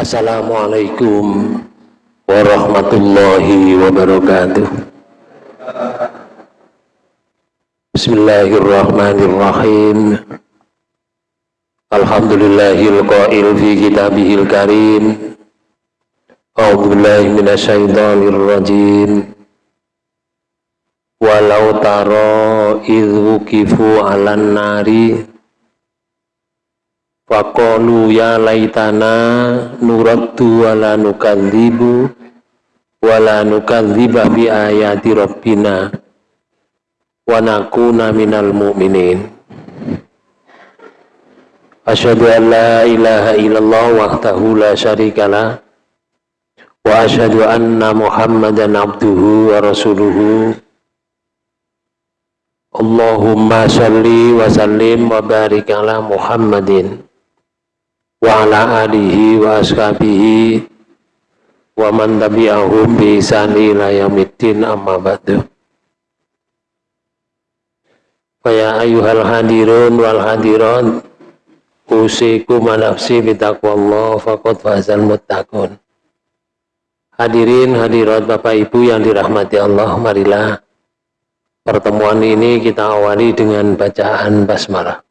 Assalamualaikum warahmatullahi wabarakatuh. Bismillahirrahmanirrahim. Alhamdulillahil qail fi kitabihil karim. A'udzu minasyaitonir rajim. Walau taro idh wukifu 'alan nari Faqalu ya laitana nuraddu wala nukadzibu wala nukadziba bi ayati rabbina wa nakuna minal mu'minin. Asyhadu an la ilaha illallah wahdahu la syarikalah wa asyhadu anna Muhammadan abduhu wa rasuluhu. Allahumma salli wa sallim wa barik ala Muhammadin wa ala alihi wa ashabihi wa man tabi'ahum bi ihsani ila yaumiddin amma ba'du. Faya ayuhal hadirun wal hadirat usikum nafsi bitaqwallah faqad fazal muttaqun. Hadirin hadirat Bapak Ibu yang dirahmati Allah marilah pertemuan ini kita awali dengan bacaan basmalah.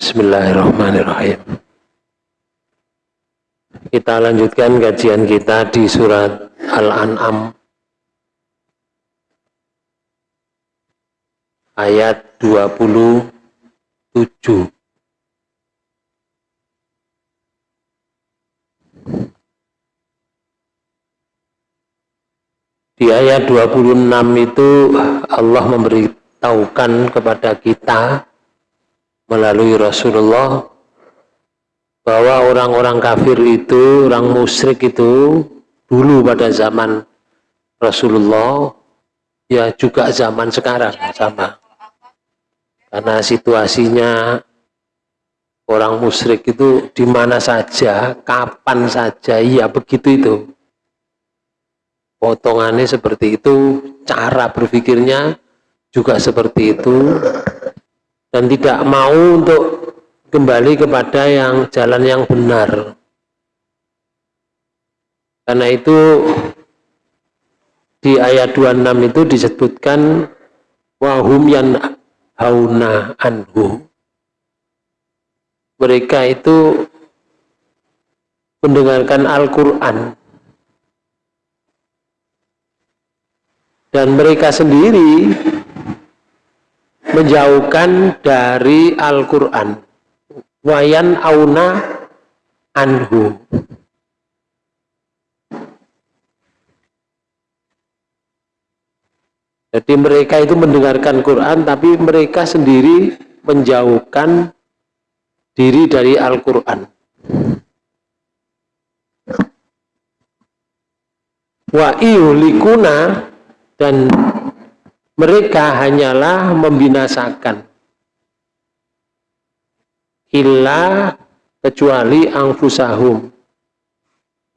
Bismillahirrahmanirrahim kita lanjutkan kajian kita di surat Al-An'am ayat 27. Di ayat 26 itu Allah memberitahukan kepada kita melalui Rasulullah bahwa orang-orang kafir itu, orang musyrik itu dulu pada zaman Rasulullah ya juga zaman sekarang sama. Karena situasinya orang musyrik itu di mana saja, kapan saja, ya begitu itu. Potongannya seperti itu, cara berpikirnya juga seperti itu, dan tidak mau untuk kembali kepada yang jalan yang benar. Karena itu di ayat 26 itu disebutkan wahum yan hauna anhu. Mereka itu mendengarkan Al-Quran dan mereka sendiri menjauhkan dari Al-Quran wayan auna anhu. Jadi mereka itu mendengarkan Quran tapi mereka sendiri menjauhkan diri dari Al-Quran. Wa iulikuna dan mereka hanyalah membinasakan illa kecuali angfusahum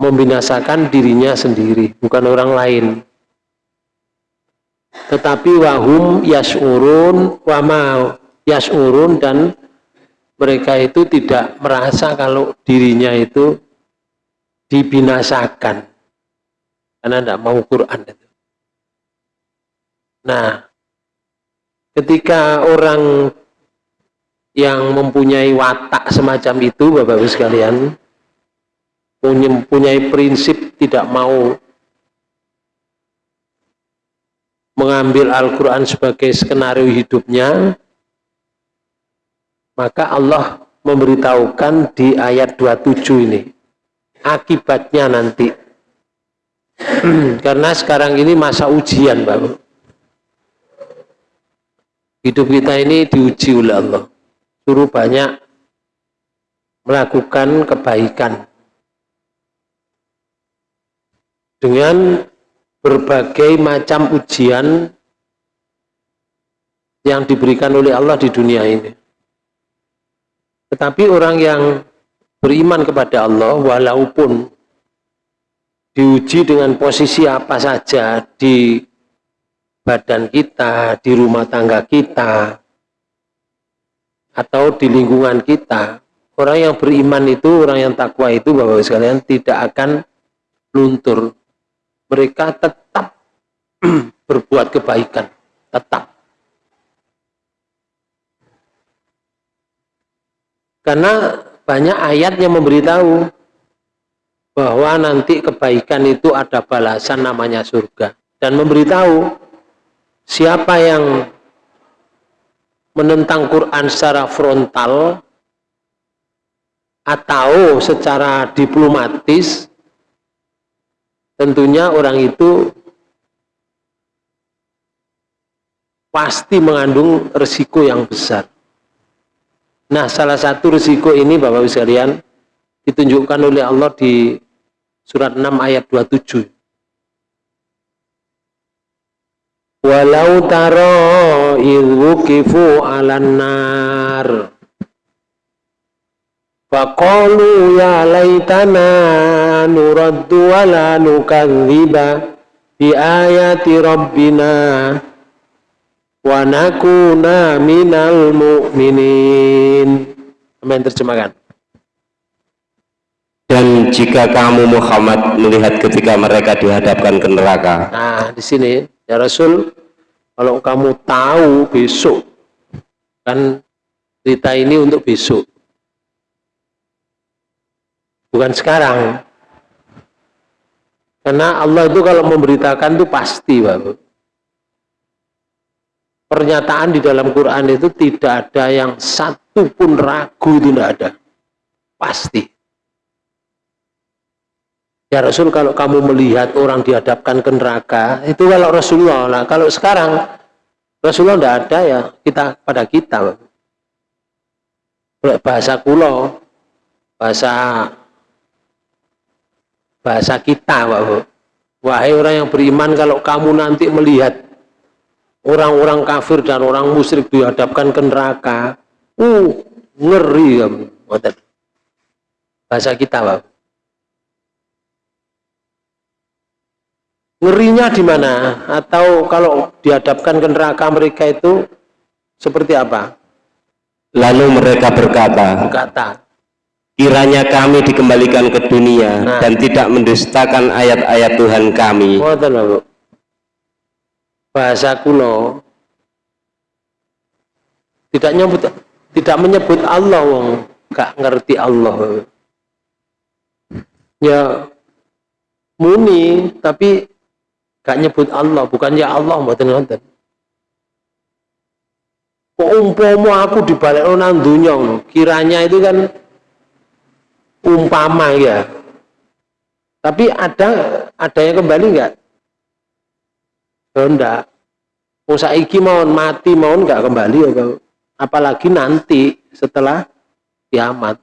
membinasakan dirinya sendiri bukan orang lain. Tetapi wahum yasurun wama yasurun dan mereka itu tidak merasa kalau dirinya itu dibinasakan. Karena tidak mau Quran. Nah, ketika orang yang mempunyai watak semacam itu Bapak Ibu sekalian mempunyai prinsip tidak mau mengambil Al-Quran sebagai skenario hidupnya maka Allah memberitahukan di ayat 27 ini akibatnya nanti. Karena sekarang ini masa ujian Bapak hidup kita ini diuji oleh Allah suruh banyak melakukan kebaikan dengan berbagai macam ujian yang diberikan oleh Allah di dunia ini. Tetapi orang yang beriman kepada Allah walaupun diuji dengan posisi apa saja di badan kita, di rumah tangga kita, atau di lingkungan kita orang yang beriman itu, orang yang takwa itu, Bapak sekalian, tidak akan luntur. Mereka tetap berbuat kebaikan, tetap. Karena banyak ayat yang memberitahu bahwa nanti kebaikan itu ada balasan namanya surga. Dan memberitahu siapa yang menentang Quran secara frontal atau secara diplomatis tentunya orang itu pasti mengandung resiko yang besar. Nah, salah satu resiko ini Bapak Ibu sekalian ditunjukkan oleh Allah di surat 6 ayat 27. Walau taro kifu alan nar Faqalu ya laitana nuraddu wa la nukadziba bi ayati rabbina wa nakuna minal mu'minin. Yang terjemahkan? Dan jika kamu Muhammad melihat ketika mereka dihadapkan ke neraka. Nah, di sini ya Rasul, kalau kamu tahu besok, kan cerita ini untuk besok. Bukan sekarang. Karena Allah itu kalau memberitakan itu pasti, Bapak. Pernyataan di dalam Quran itu tidak ada yang satu pun ragu itu tidak ada. Pasti. Ya Rasul kalau kamu melihat orang dihadapkan ke neraka, itu kalau Rasulullah. Nah, kalau sekarang Rasulullah tidak ada ya kita pada kita. Bahasa kulo, bahasa bahasa kita, Pak. Wahai orang yang beriman, kalau kamu nanti melihat orang-orang kafir dan orang musyrik dihadapkan ke neraka, uh, ngeri kamu. Bahasa kita, Pak. Ngerinya di mana? Atau kalau dihadapkan ke neraka mereka itu seperti apa? Lalu mereka berkata, berkata kiranya kami dikembalikan ke dunia nah. dan tidak mendustakan ayat-ayat Tuhan kami. Bahasa kuno tidak nyebut tidak menyebut Allah wong gak ngerti Allah. Ya muni tapi gak nyebut Allah bukan ya Allah mboten ngoten kok umpama aku dibalik nang dunya kiranya itu kan umpama ya. Tapi ada ada yang kembali enggak oh mau saiki mau mati mau enggak kembali ya apalagi nanti setelah kiamat.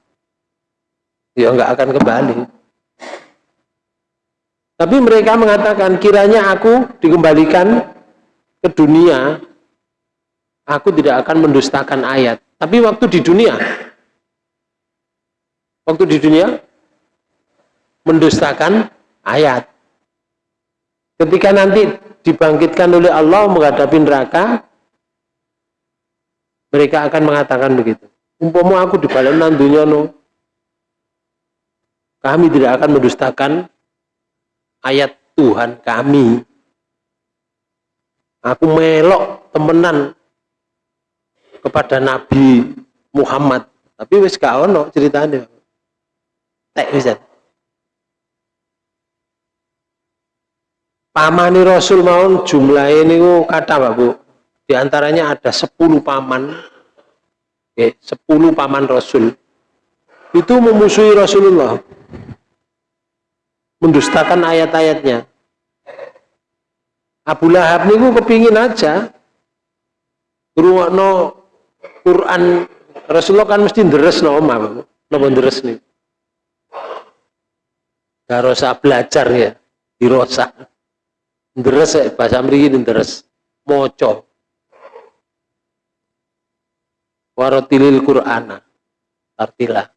Ya enggak akan kembali tapi mereka mengatakan kiranya aku dikembalikan ke dunia, aku tidak akan mendustakan ayat. Tapi waktu di dunia, waktu di dunia mendustakan ayat. Ketika nanti dibangkitkan oleh Allah menghadapi neraka, mereka akan mengatakan begitu. Umpama aku di balik dunia no, kami tidak akan mendustakan ayat Tuhan kami. Aku melok temenan kepada Nabi Muhammad. Tapi wis gak ono ceritanya. Tek bisa pamani Rasul maun jumlah ini kata Pak Bu. Di antaranya ada 10 paman. Eh, 10 paman Rasul. Itu memusuhi Rasulullah mendustakan ayat-ayatnya. Abu Lahab niku kepingin aja no Quran Rasulullah kan mesti deres no omah, napa deres nih. Gak rosa belajar ya, dirosa. Deres ya, bahasa mriki deres. Moco. Warotilil Qur'ana. Artilah.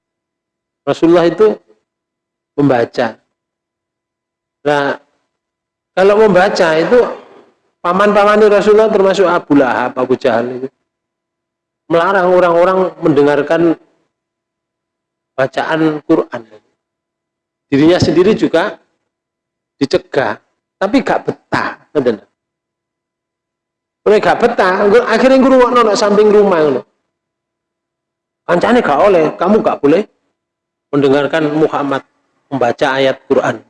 Rasulullah itu membaca Nah, kalau membaca itu paman-paman Rasulullah termasuk Abu Lahab, Abu Jahal itu melarang orang-orang mendengarkan bacaan Quran. Dirinya sendiri juga dicegah, tapi gak betah. Mulai gak betah, akhirnya guru nona samping rumah ngono. Kancane gak oleh, kamu gak boleh mendengarkan Muhammad membaca ayat Quran.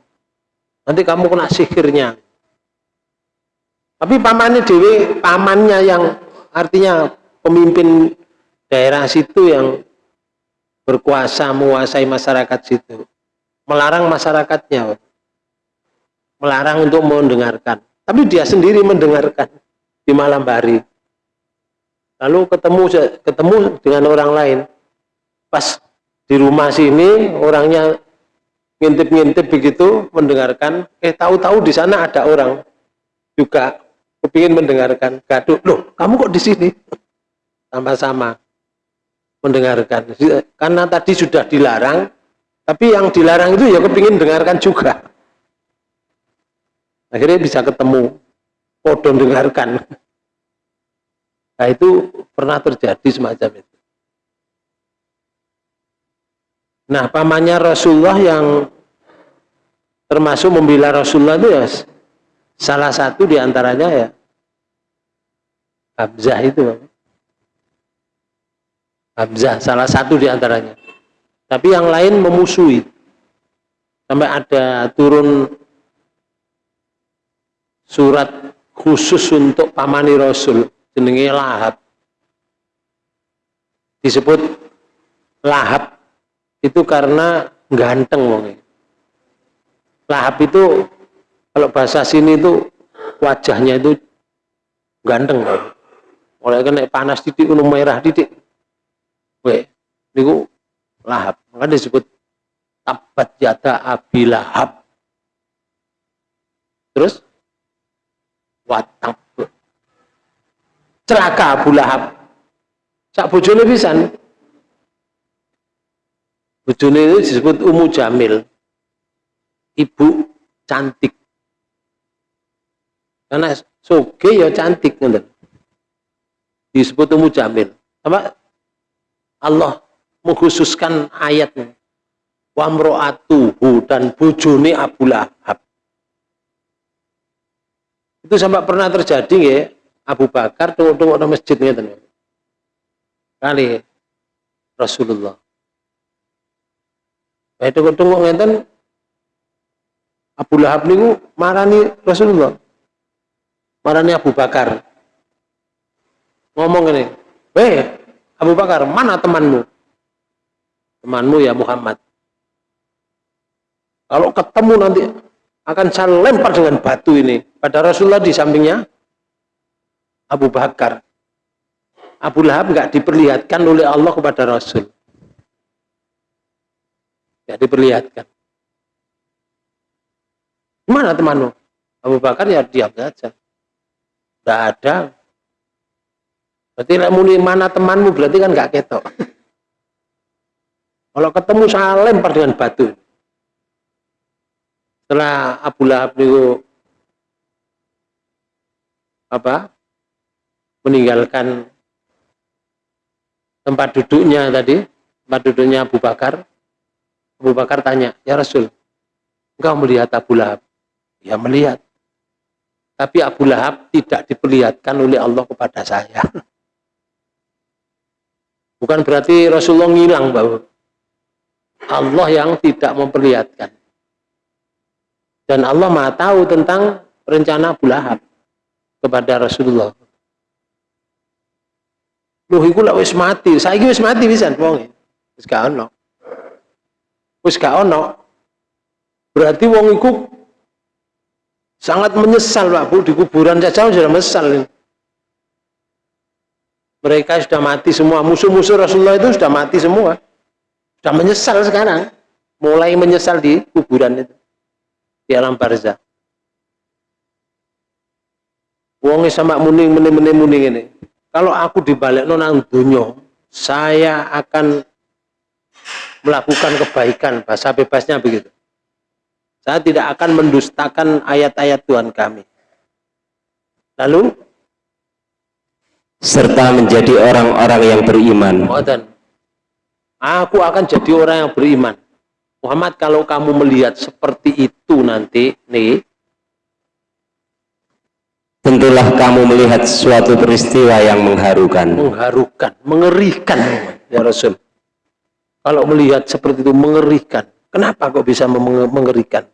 Nanti kamu kena sihirnya. Tapi pamannya dewi, pamannya yang artinya pemimpin daerah situ yang berkuasa menguasai masyarakat situ. Melarang masyarakatnya. Melarang untuk mendengarkan. Tapi dia sendiri mendengarkan di malam hari. Lalu ketemu ketemu dengan orang lain. Pas di rumah sini orangnya ngintip-ngintip begitu mendengarkan. Eh tahu-tahu di sana ada orang juga kepingin mendengarkan. Gaduh loh kamu kok di sini? Sama-sama mendengarkan. Karena tadi sudah dilarang tapi yang dilarang itu ya kepingin dengarkan juga. Akhirnya bisa ketemu podo dengarkan. Nah itu pernah terjadi semacam itu. Nah pamannya Rasulullah yang termasuk membela Rasulullah itu ya Salah satu di antaranya ya Abzah itu. Abzah salah satu di antaranya. Tapi yang lain memusuhi. Sampai ada turun surat khusus untuk pamani Rasul jenenge Lahab. Disebut Lahab itu karena ganteng wong. Lahab itu kalau bahasa sini itu wajahnya itu ganteng kan. Oleh kena panas titik gunung merah titik. Weh, niku lahap. Maka disebut tabat yata abi lahab. Terus watab. Celaka Abu Lahab. Sak bojone pisan. Bojone itu disebut Umu Jamil. Ibu cantik karena soge ya cantik ngoten. Disebut umu jamil. Apa? Allah mengkhususkan ayatnya. Wa mro'atuhu dan bojone Abu Lahab. Itu sampai pernah terjadi ya, Abu Bakar tunggu-tunggu di masjid ngeten. Kali Rasulullah. Baik tunggu-tunggu ngeten Abu Lahab niku marani Rasulullah. Marani Abu Bakar. Ngomong ini weh Abu Bakar mana temanmu? Temanmu ya Muhammad. Kalau ketemu nanti akan saya lempar dengan batu ini. Pada Rasulullah di sampingnya Abu Bakar. Abu Lahab nggak diperlihatkan oleh Allah kepada Rasul. Nggak diperlihatkan mana temanmu Abu Bakar ya diam saja tidak ada. Berarti muni mana temanmu berarti kan nggak ketok. Kalau ketemu saya lempar dengan batu. Setelah Abu Lahab itu apa meninggalkan tempat duduknya tadi, tempat duduknya Abu Bakar. Abu Bakar tanya, ya Rasul, engkau melihat Abu Lahab? Ya melihat. Tapi Abu Lahab tidak diperlihatkan oleh Allah kepada saya. Bukan berarti Rasulullah ngilang bahwa Allah yang tidak memperlihatkan. Dan Allah maha tahu tentang rencana Abu Lahab kepada Rasulullah. Loh iku lak wis mati. Saiki wis mati bisa wong. Wis gak ono. Wis gak ono. Berarti wong iku Sangat menyesal Pak Bu, di kuburan saja sudah menyesal. Mereka sudah mati semua, musuh-musuh Rasulullah itu sudah mati semua. Sudah menyesal sekarang. Mulai menyesal di kuburan itu. Di alam barzah. Wongi sama muning muning muning muning ini. Kalau aku dibalik nonang dunyo, saya akan melakukan kebaikan bahasa bebasnya begitu. Saya tidak akan mendustakan ayat-ayat Tuhan kami. Lalu serta menjadi orang-orang yang beriman. Aku akan jadi orang yang beriman. Muhammad kalau kamu melihat seperti itu nanti, nih, tentulah kamu melihat suatu peristiwa yang mengharukan. Mengharukan, mengerikan, ya Rasul. Kalau melihat seperti itu mengerikan. Kenapa kok bisa mengerikan?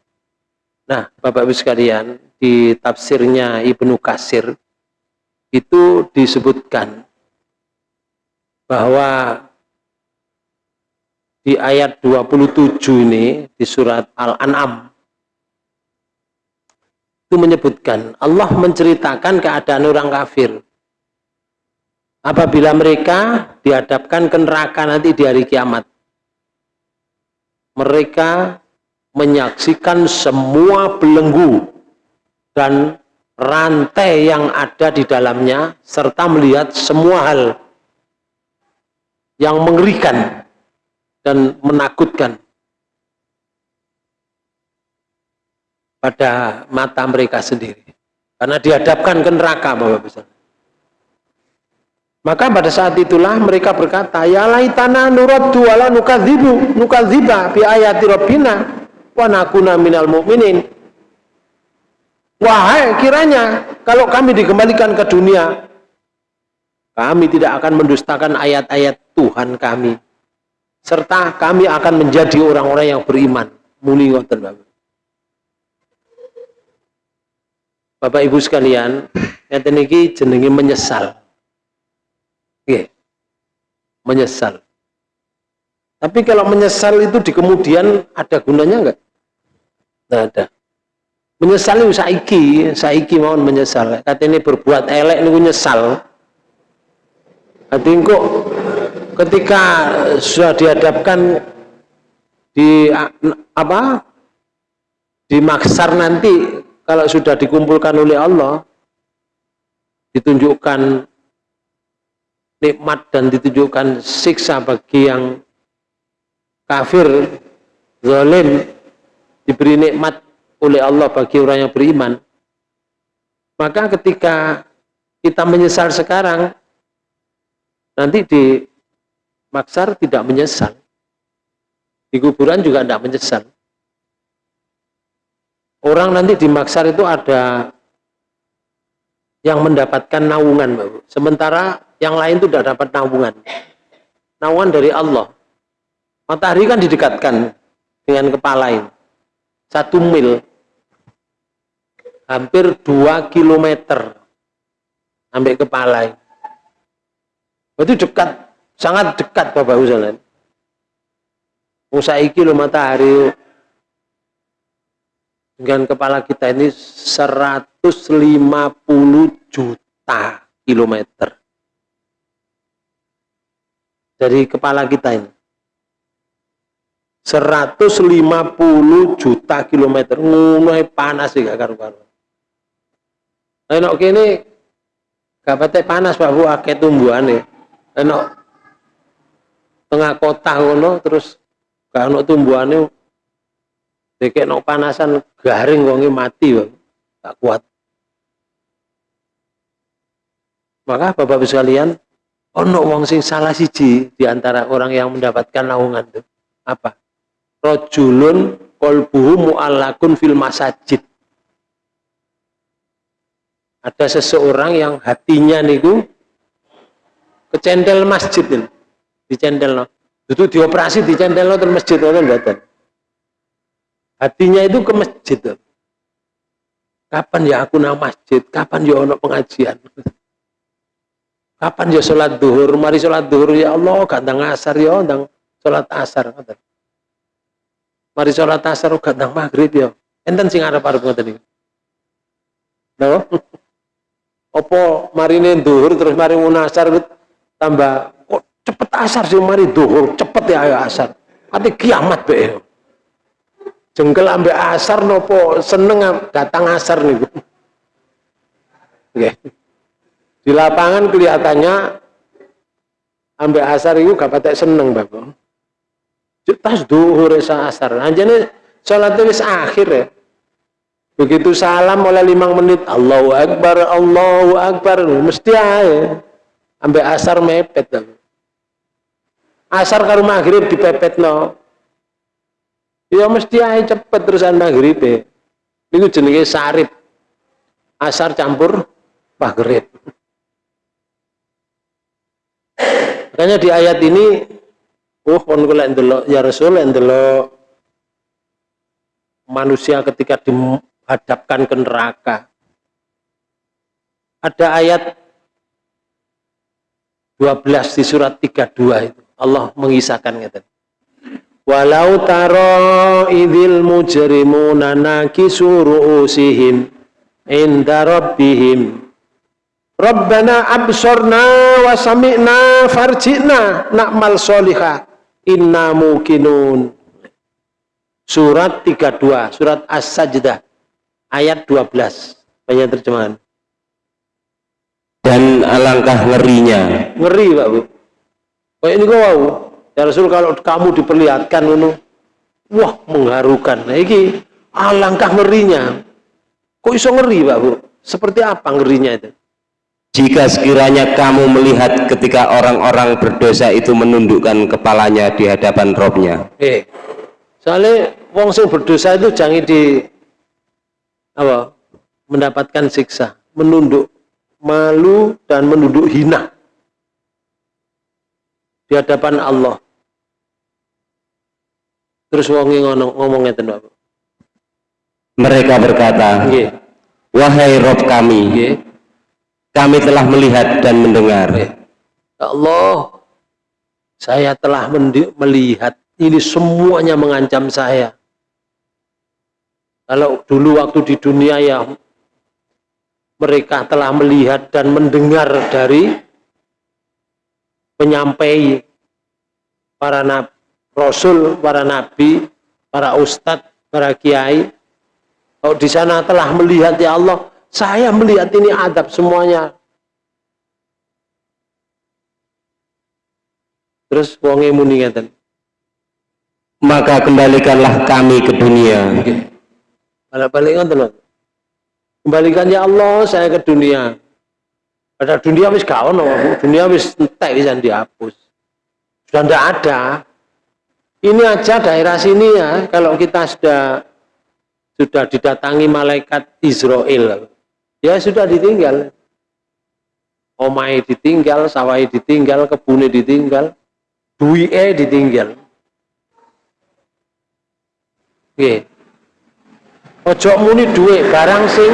Nah, Bapak-Ibu sekalian, di tafsirnya Ibnu Kasir itu disebutkan bahwa di ayat 27 ini di surat Al-An'am itu menyebutkan Allah menceritakan keadaan orang kafir. Apabila mereka dihadapkan ke neraka nanti di hari kiamat mereka menyaksikan semua belenggu dan rantai yang ada di dalamnya serta melihat semua hal yang mengerikan dan menakutkan pada mata mereka sendiri. Karena dihadapkan ke neraka Bapak Ibu. Maka pada saat itulah mereka berkata, Ya laitana nuraddu wala nukadzibu nukadziba bi ayati rabbina wa nakuna minal mu'minin. Wahai kiranya kalau kami dikembalikan ke dunia, kami tidak akan mendustakan ayat-ayat Tuhan kami. Serta kami akan menjadi orang-orang yang beriman. Muli ngoten Bapak. Bapak Ibu sekalian, ngeten iki jenenge menyesal. Oke. Menyesal. Tapi kalau menyesal itu di kemudian ada gunanya enggak? Tidak ada. Menyesal itu saiki, saiki mau menyesal. Kata ini berbuat elek ini menyesal. Hati kok ketika sudah dihadapkan di apa di maksar nanti kalau sudah dikumpulkan oleh Allah ditunjukkan nikmat dan ditunjukkan siksa bagi yang kafir, zalim, diberi nikmat oleh Allah bagi orang yang beriman. Maka ketika kita menyesal sekarang, nanti di maksar tidak menyesal. Di kuburan juga tidak menyesal. Orang nanti di maksar itu ada yang mendapatkan naungan, Bapak. Sementara yang lain itu tidak dapat naungan. Naungan dari Allah. Matahari kan didekatkan dengan kepala ini. Satu mil. Hampir dua kilometer. Sampai kepala. Itu dekat. Sangat dekat Bapak Uzalan. Musaiki lo matahari dengan kepala kita ini 150 juta kilometer dari kepala kita ini 150 juta kilometer. Ngono panas sih gak karu-karu enak kini gak panas Pak Bu akeh tumbuhan enak tengah kota ngono terus gak ono tumbuhane dekek no panasan garing wonge mati bang. gak kuat. Maka Bapak-Ibu sekalian ono wong sing salah siji di antara orang yang mendapatkan naungan itu. Apa rojulun kolbuhu mu'allakun fil masajid. Ada seseorang yang hatinya niku kecendel masjid ini. Dicendel no. Itu dioperasi dicendel no terus masjid no hatinya itu ke masjid. Kapan ya aku nang masjid? Kapan ya ono pengajian? Kapan ya sholat duhur? Mari sholat duhur ya Allah, gandang asar ya, gandang sholat asar. Mari sholat asar, gandang maghrib ya. Enten sing arep-arep ngoten iki. No? Apa marine duhur terus mari munasar tambah kok cepet asar sih mari duhur, cepet ya ayo asar. Ati kiamat be. Jengkel ambek asar nopo seneng datang asar nih. Oke. Okay. Di lapangan kelihatannya ambek asar itu gak patek seneng bapak. Tas duhur sa asar. Anjane sholat wis akhir ya. Begitu salam oleh lima menit, Allahu Akbar, Allahu Akbar, mesti aja. Ambek asar mepet. Bapak. asar karo maghrib dipepetno ya mesti ae cepet terusan maghrib e niku jenenge sarip asar campur maghrib makanya di ayat ini oh kon kula ndelok ya Rasul ndelok manusia ketika dihadapkan ke neraka. Ada ayat 12 di surat 32 itu. Allah mengisahkan ngeten. Walau taro idil mujrimuna nakisu ru'usihim inda rabbihim. Rabbana absorna wa sami'na farji'na na'mal solihah inna mukinun. Surat 32 surat as-sajdah ayat 12 banyak terjemahan. Dan alangkah ngerinya. Ngeri Pak Bu. Kayak ini kau wow. ya Rasul kalau kamu diperlihatkan ini wah mengharukan. Nah ini alangkah ngerinya. Kok iso ngeri Pak Bu? Seperti apa ngerinya itu jika sekiranya kamu melihat ketika orang-orang berdosa itu menundukkan kepalanya di hadapan robnya eh soalnya wong sing berdosa itu jangan di apa mendapatkan siksa menunduk malu dan menunduk hina di hadapan Allah. Terus wongi ngomong ngomongnya tentu Mereka berkata. Wahai Rob kami. Kami telah melihat dan mendengar. Ya Allah, saya telah melihat ini semuanya mengancam saya. Kalau dulu waktu di dunia ya mereka telah melihat dan mendengar dari penyampai para nabi, rasul, para nabi, para ustadz, para kiai. Kalau di sana telah melihat ya Allah, saya melihat ini adab semuanya. Terus wonge muni ngeten. Maka kembalikanlah kami ke dunia. Balik-balik ngoten kembalikan ya Allah saya ke dunia pada dunia wis gak ono dunia wis entek bisa dihapus sudah tidak ada ini aja daerah sini ya kalau kita sudah sudah didatangi malaikat Israel ya sudah ditinggal omai ditinggal sawai ditinggal kebune ditinggal duie ditinggal Oke. Ojo muni duit barang sing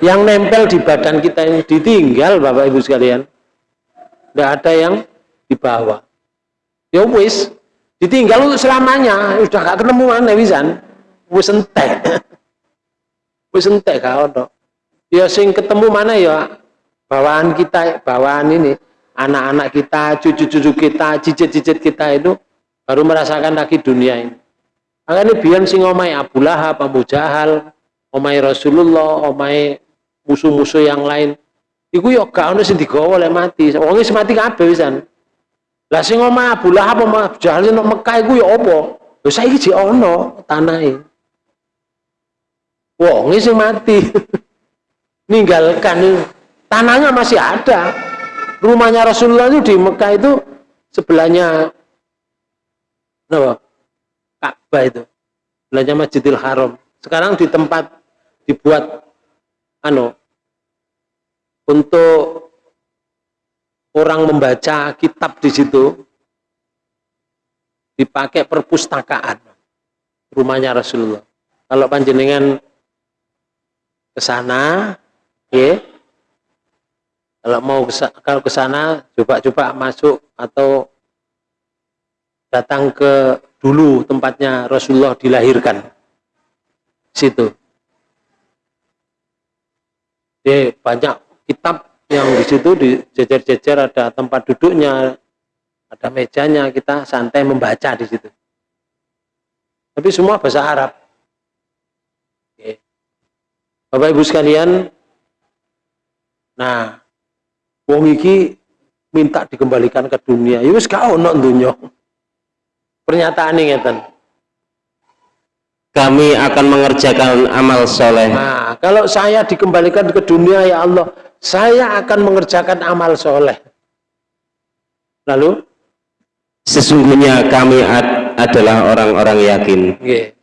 yang nempel di badan kita ini ditinggal Bapak Ibu sekalian. Tidak ada yang dibawa. Ya wis, ditinggal untuk selamanya. Sudah gak ketemu mana wisan. Wis entek. Wis entek kau ono. Ya sing ketemu mana ya bawaan kita, bawaan ini anak-anak kita, cucu-cucu kita, cicit-cicit kita itu baru merasakan lagi dunia ini. Makanya biar sing omai Abu Lahab, Abu Jahal, omai Rasulullah, omai musuh-musuh yang lain. Iku yo gak ono sing digawa oleh mati. Wong wis mati kabeh wisan. Lah sing omai Abu Lahab, Abu Jahal Mekah iku yo apa? Lho saiki jek ono tanahe. Wong sing mati. Ninggalkan tanahnya masih ada. Rumahnya Rasulullah itu di Mekah itu sebelahnya apa? Ka'bah itu belanja Masjidil Haram sekarang di tempat dibuat ano untuk orang membaca kitab di situ dipakai perpustakaan rumahnya Rasulullah kalau panjenengan ke sana ya kalau mau kalau ke sana coba-coba masuk atau datang ke dulu tempatnya Rasulullah dilahirkan. Situ. Jadi banyak kitab yang di situ di jejer-jejer ada tempat duduknya ada mejanya kita santai membaca di situ. Tapi semua bahasa Arab. Bapak Ibu sekalian nah wong iki minta dikembalikan ke dunia. Ya wis gak ono dunya pernyataan ini ngeten. Kami akan mengerjakan amal soleh. Nah kalau saya dikembalikan ke dunia ya Allah saya akan mengerjakan amal soleh. Lalu? Sesungguhnya kami ad adalah orang-orang yakin. Nggih.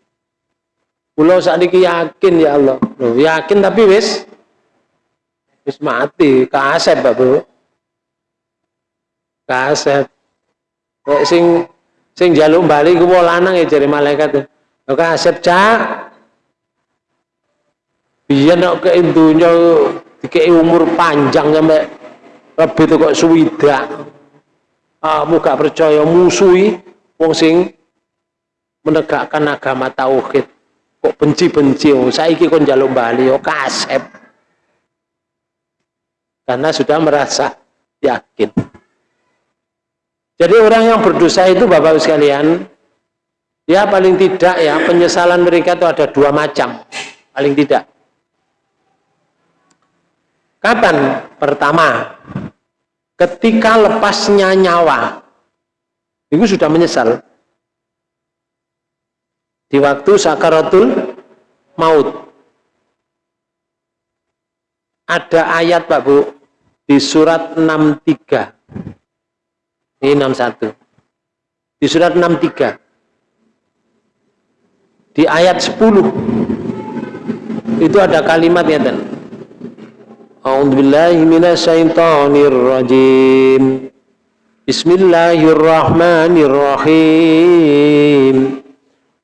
Kula sakniki yakin ya Allah. Loh, yakin tapi wis wis mati, kasep Pak Bu. Kasep. Kok sing sing jaluk bali ku lanang ya jare malaikat. Lho kasep cak. Biyen nek ke dunya dikei umur panjang sampai lebih itu kok suwidak. Kamu gak percaya musuhi wong sing menegakkan agama tauhid kok benci-benci? Oh saiki kon njaluk bali oh kasep. Karena sudah merasa yakin. Jadi orang yang berdosa itu Bapak sekalian ya paling tidak ya penyesalan mereka itu ada dua macam. Paling tidak. Kapan? pertama ketika lepasnya nyawa. Itu sudah menyesal di waktu sakaratul maut. Ada ayat Pak Bu di surat 63. Ini 61. Di surat 63. Di ayat 10 itu ada kalimat ya dan A'udzubillahi minasyaitonirrajim. Bismillahirrahmanirrahim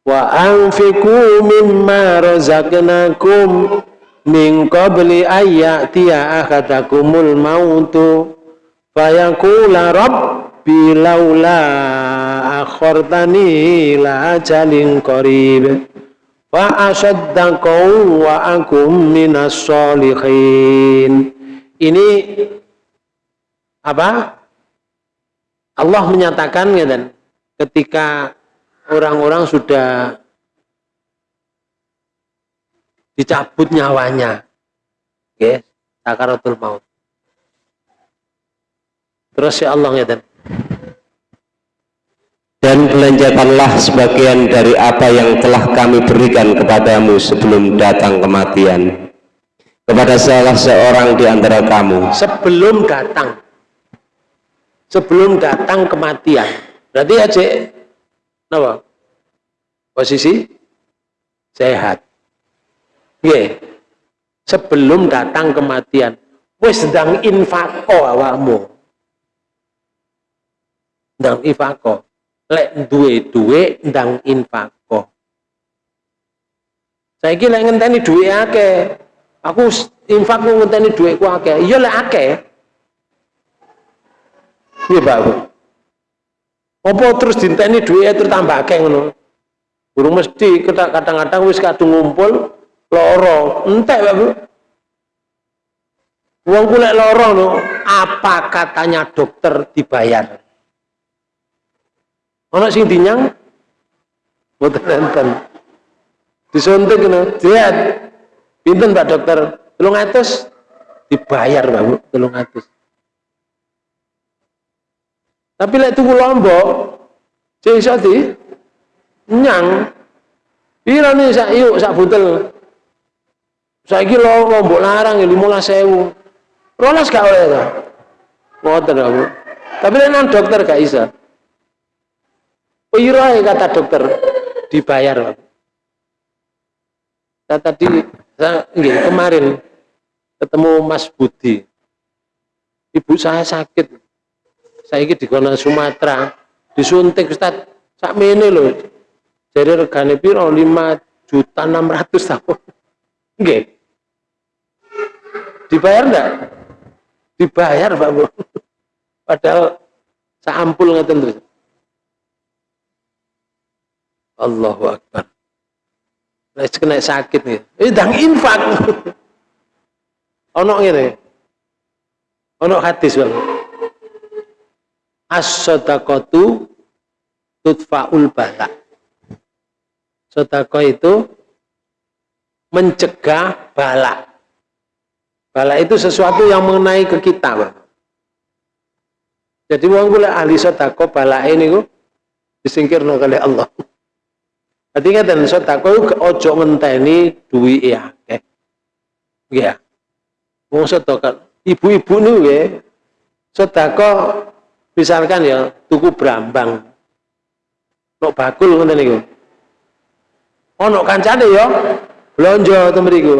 wa anfiqu mimma razaqnakum min qabli ayyatiya ahadakumul mautu. Fayaqula rabbi laula akhartani la ajalin qarib. Fa asaddaqu wa akum minas solihin ini apa? Allah menyatakan ya dan ketika orang-orang sudah dicabut nyawanya. Oke, sakaratul maut. Terus ya Allah ya dan. Dan belanjakanlah sebagian dari apa yang telah kami berikan kepadamu sebelum datang kematian. Kepada salah seorang di antara kamu. Sebelum datang. Sebelum datang kematian. Berarti aja Napa? Posisi sehat. Nggih. Sebelum datang kematian, wis sedang infako awakmu. Ndang infako. Lek duwe-duwe ndang infako. Saiki lek ngenteni duwe akeh, aku infak ngenteni duitku akeh. Iya lek akeh. Iya, Pak. Apa terus dinteni duitnya terus tambah akeh ngono. Burung mesti kadang-kadang wis kadung ngumpul loro, entek Bu. Wong kulek loro no, apa katanya dokter dibayar? Ana sing dinyang mboten enten. Disuntik ngono, diet. Pinten Pak dokter? 300 dibayar Bu, 300. Tapi lek tuku lombok, sing iso nyang. Pira nih sak yuk sak butel. Saiki lombok larang ya 15.000. Rolas gak oleh ta? Ngoten aku. Tapi lek nang dokter gak iso. Pira kata dokter dibayar. Saya tadi saya, enggak, kemarin ketemu Mas Budi. Ibu saya sakit saya ini di kona Sumatera disuntik Ustaz. Sak mene lho jadi regane piro? 5 juta 600 tahun nggih. Dibayar enggak dibayar Pak Bu. Padahal saampul ngeten terus Allahu Akbar. Nek kena sakit nih, ini dang infak. ono ngene. Ono hadis Bang as-sadaqatu tudfa'ul bala. Sedekah itu mencegah bala. Bala itu sesuatu yang mengenai ke kita, Bang. Jadi wong kula ahli sedekah bala ini ku disingkirno kali Allah. Jadi ngaten sedekah ojo ngenteni duwi ya, ya. Wong sedekah ibu-ibu niku nggih sedekah misalkan ya tuku brambang. Nok bakul ngoten niku? Ono kancane ya. Blonjo to mriku.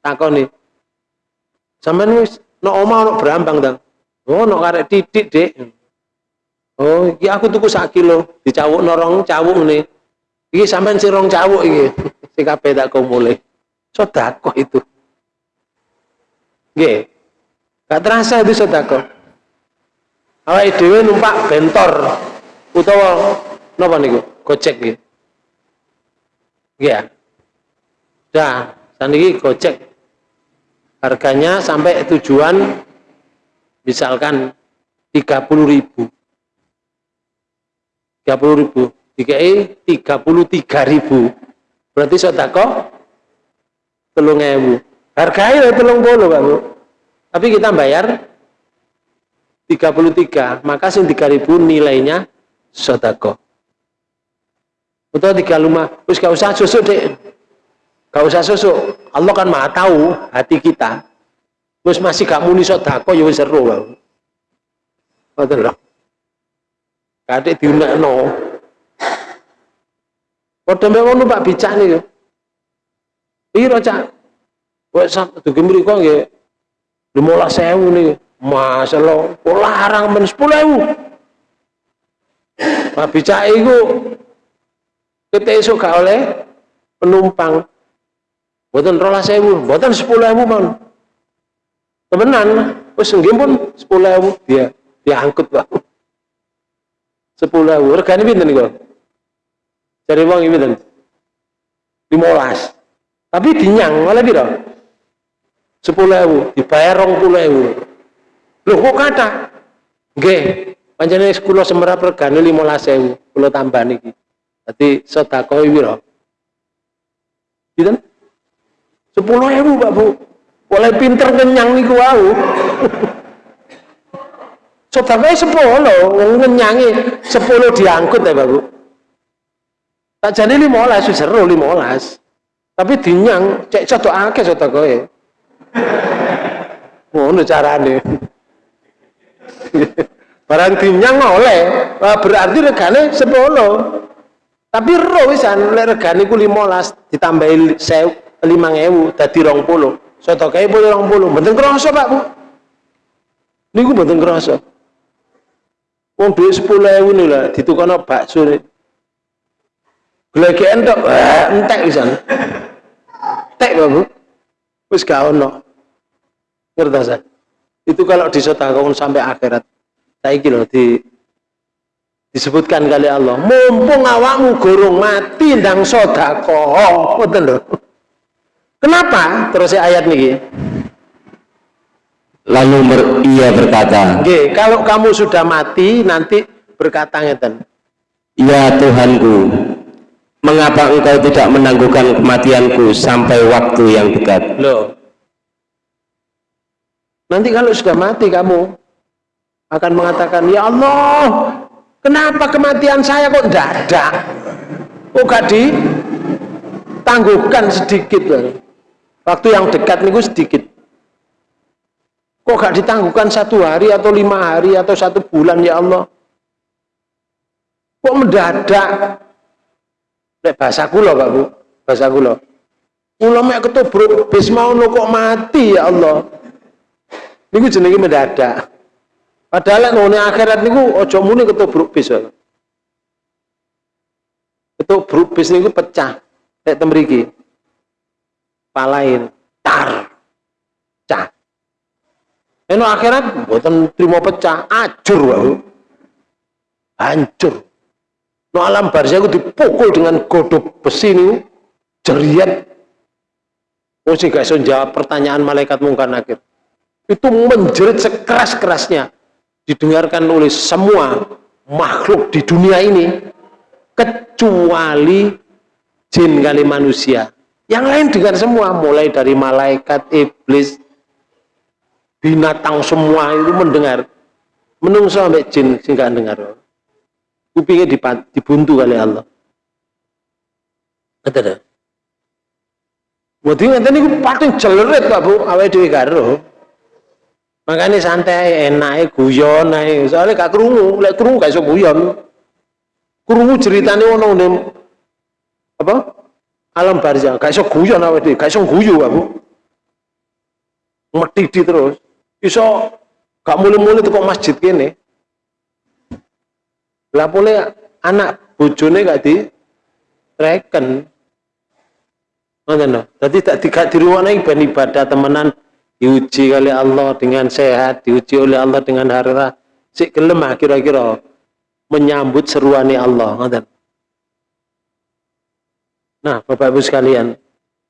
Takoni. Sampean wis nok omah ono brambang ta oh nok karek titik dek oh iki aku tuku sak kilo. Dicawuk norong cawuk nih iki sampean sing rong cawuk iki. Sing kabeh tak kumule sedekah itu. Nggih. Gak terasa itu sedekah awake dhewe numpak bentor utawa napa niku? Gojek nggih. Nggih ya? Dah saniki gojek. Harganya sampai tujuan misalkan 30 ribu. 30 ribu. DKI 33 ribu. Berarti sodako telung ewu. Harganya telung puluh Bu. Tapi kita bayar 33 maka sing 3 ribu nilainya sodako atau tiga lima terus gak usah susuk deh gak usah susuk. Allah kan maha tahu hati kita. Terus masih gak muni sodako ya seru betul loh kadek diunekno padha mbek ngono Pak bicak niku piro cak. Wis dugi mriku nggih. 15000 masalah kok larang men 10000 Pak bicak iku kita esok gak oleh penumpang. Boten rolah sewu boten sepuluh ewu man temenan wis nggih pun sepuluh ewu dia diangkut pak sepuluh ewu regane pinten niku uang ini pinten? limolas tapi dinyang oleh piro? sepuluh ewu dibayar rong puluh ewu loh kok kata nggih panjenengan sekolah semerap regane limolas ewu kalau tambah niki Jadi sedekah? Gitu? Sepuluh ribu Pak Bu. Boleh pinter kenyang niku wau. Sedekah sepuluh, ngenyangi sepuluh diangkut ya Pak Bu. Tak jadi lima olas, seru lima olas. Tapi dinyang, cek cocok akeh sedekah ya. Ngono carane. Barang dinyang oleh, berarti regane sepuluh. Tapi roh wisan lek regane ku 15 ditambahi 5000 dadi 20. Sedekahe boleh 20. Mboten krasa, Pak, Bu. Niku mboten krasa. Wong dhuwit 10000 niku lah ditukono bakso. Glegeken tok, entek wisan. Tek, Pak, Bu. Wis gak ono. Ngerti Itu kalau disedekahkan sampai akhirat. Saiki lho di disebutkan kali Allah mumpung awakmu gorong mati ndang sodako betul lho. Kenapa? Terus ayat nih lalu ber, ia berkata Oke, kalau kamu sudah mati nanti berkata ngeten. Ya Tuhanku mengapa engkau tidak menangguhkan kematianku sampai waktu yang dekat? Loh nanti kalau sudah mati kamu akan mengatakan ya Allah Kenapa kematian saya kok ada? Kok gak ditangguhkan sedikit? Waktu yang dekat niku sedikit. Kok gak ditangguhkan satu hari atau lima hari atau satu bulan ya Allah? Kok mendadak? Nek bahasa kula Pak Bu, bahasa kula. Kula mek ketubruk bis mau kok mati ya Allah. Niku jenenge mendadak. Padahal ngene akhirat niku aja muni ketubruk bis. Ketubruk bis niku pecah nek temriki. Palain tar. Cah. Eno akhirat mboten trimo pecah, ajur wae. Hancur. No alam barzah itu dipukul dengan godok besi niku jeriat. Oh sih guys, jawab pertanyaan malaikat mungkar nakir. Itu menjerit sekeras-kerasnya. Didengarkan oleh semua makhluk di dunia ini kecuali jin kali manusia. Yang lain dengar semua mulai dari malaikat iblis binatang semua itu mendengar. Menunggu sampai jin sehingga dengar. Kupingnya dibuntu kali Allah. Dah Mesti ngeten niku pating jelerit Pak Bu. Awake dhewe karo. Makanya santai enak guyon ae soalnya gak kerungu lek kerungu gak iso guyon. Kerungu ceritane ono ning apa? Alam barzah gak iso guyon awake dhewe gak iso guyu aku. Metidi terus. Iso gak mulai-mulai kok masjid kene. Lah boleh anak bojone gak di reken. Ngoten lho. Dadi tak diruwane ben ibadah temenan diuji oleh Allah dengan sehat, diuji oleh Allah dengan harta. Si gelem ah, kira-kira menyambut seruannya Allah. Nah, Bapak Ibu sekalian,